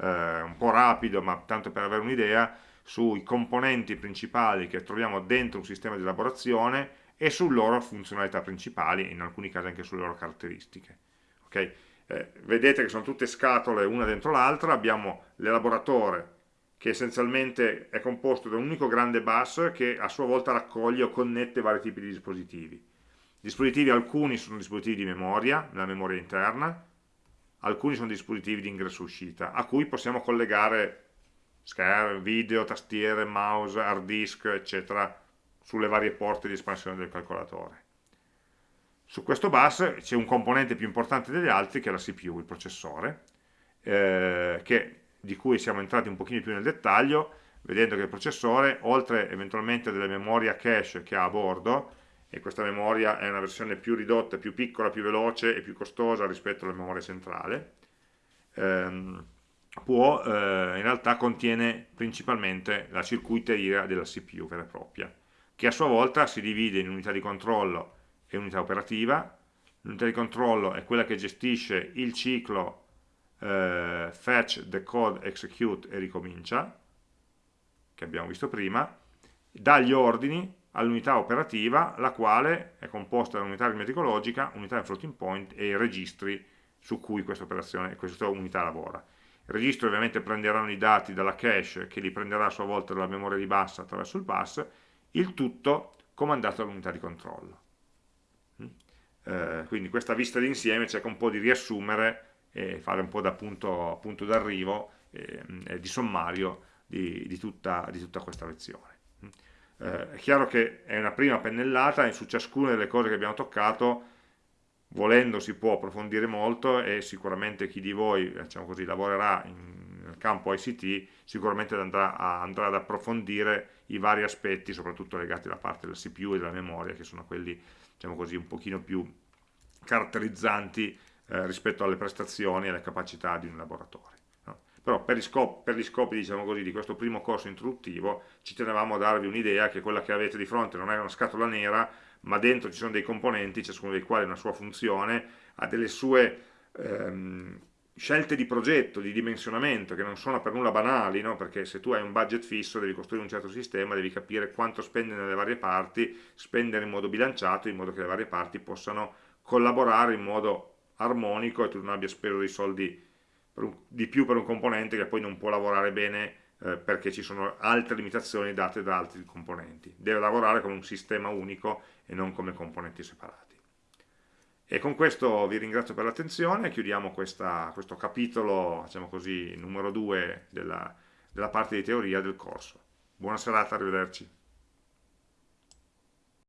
Speaker 1: eh, un po' rapido, ma tanto per avere un'idea, sui componenti principali che troviamo dentro un sistema di elaborazione e sulle loro funzionalità principali, e in alcuni casi anche sulle loro caratteristiche. Okay? Eh, vedete che sono tutte scatole una dentro l'altra, abbiamo l'elaboratore, che essenzialmente è composto da un unico grande bus che a sua volta raccoglie o connette vari tipi di dispositivi. Dispositivi alcuni sono dispositivi di memoria, nella memoria interna, alcuni sono dispositivi di ingresso-uscita, a cui possiamo collegare schermo, video, tastiere, mouse, hard disk, eccetera, sulle varie porte di espansione del calcolatore. Su questo bus c'è un componente più importante degli altri che è la CPU, il processore, eh, che di cui siamo entrati un pochino più nel dettaglio, vedendo che il processore, oltre eventualmente a delle memorie cache che ha a bordo, e questa memoria è una versione più ridotta, più piccola, più veloce e più costosa rispetto alla memoria centrale, ehm, può, eh, in realtà contiene principalmente la circuiteria della CPU vera e propria, che a sua volta si divide in unità di controllo e unità operativa. L'unità di controllo è quella che gestisce il ciclo eh, fetch, decode, execute e ricomincia, che abbiamo visto prima, dà gli ordini all'unità operativa, la quale è composta da unità aritmetica logica, unità in floating point e i registri su cui questa questa unità lavora. I registri ovviamente prenderanno i dati dalla cache che li prenderà a sua volta dalla memoria di bus attraverso il bus, il tutto comandato dall'unità di controllo. Mm? Eh, quindi questa vista d'insieme cerca un po' di riassumere e fare un po' da punto, punto d'arrivo e, e, di sommario di, di, tutta, di, tutta, questa lezione. Eh, è chiaro che è una prima pennellata e su ciascuna delle cose che abbiamo toccato volendo si può approfondire molto e sicuramente chi di voi diciamo così, lavorerà in, nel campo ICT sicuramente andrà, a, andrà, ad approfondire i vari aspetti soprattutto legati alla parte del CPU e della memoria che sono quelli diciamo così, un pochino più caratterizzanti eh, rispetto alle prestazioni e alle capacità di un laboratorio. Però per gli, scopi, per gli scopi diciamo così, di questo primo corso introduttivo ci tenevamo a darvi un'idea che quella che avete di fronte non è una scatola nera, ma dentro ci sono dei componenti, ciascuno dei quali ha una sua funzione, ha delle sue ehm, scelte di progetto, di dimensionamento, che non sono per nulla banali, no? perché se tu hai un budget fisso, devi costruire un certo sistema, devi capire quanto spendere nelle varie parti, spendere in modo bilanciato, in modo che le varie parti possano collaborare in modo armonico e tu non abbia speso dei soldi un, di più per un componente che poi non può lavorare bene eh, perché ci sono altre limitazioni date da altri componenti. Deve lavorare come un sistema unico e non come componenti separati. E con questo vi ringrazio per l'attenzione, chiudiamo questa, questo capitolo, diciamo così, numero 2 della, della parte di teoria del corso. Buona serata, arrivederci.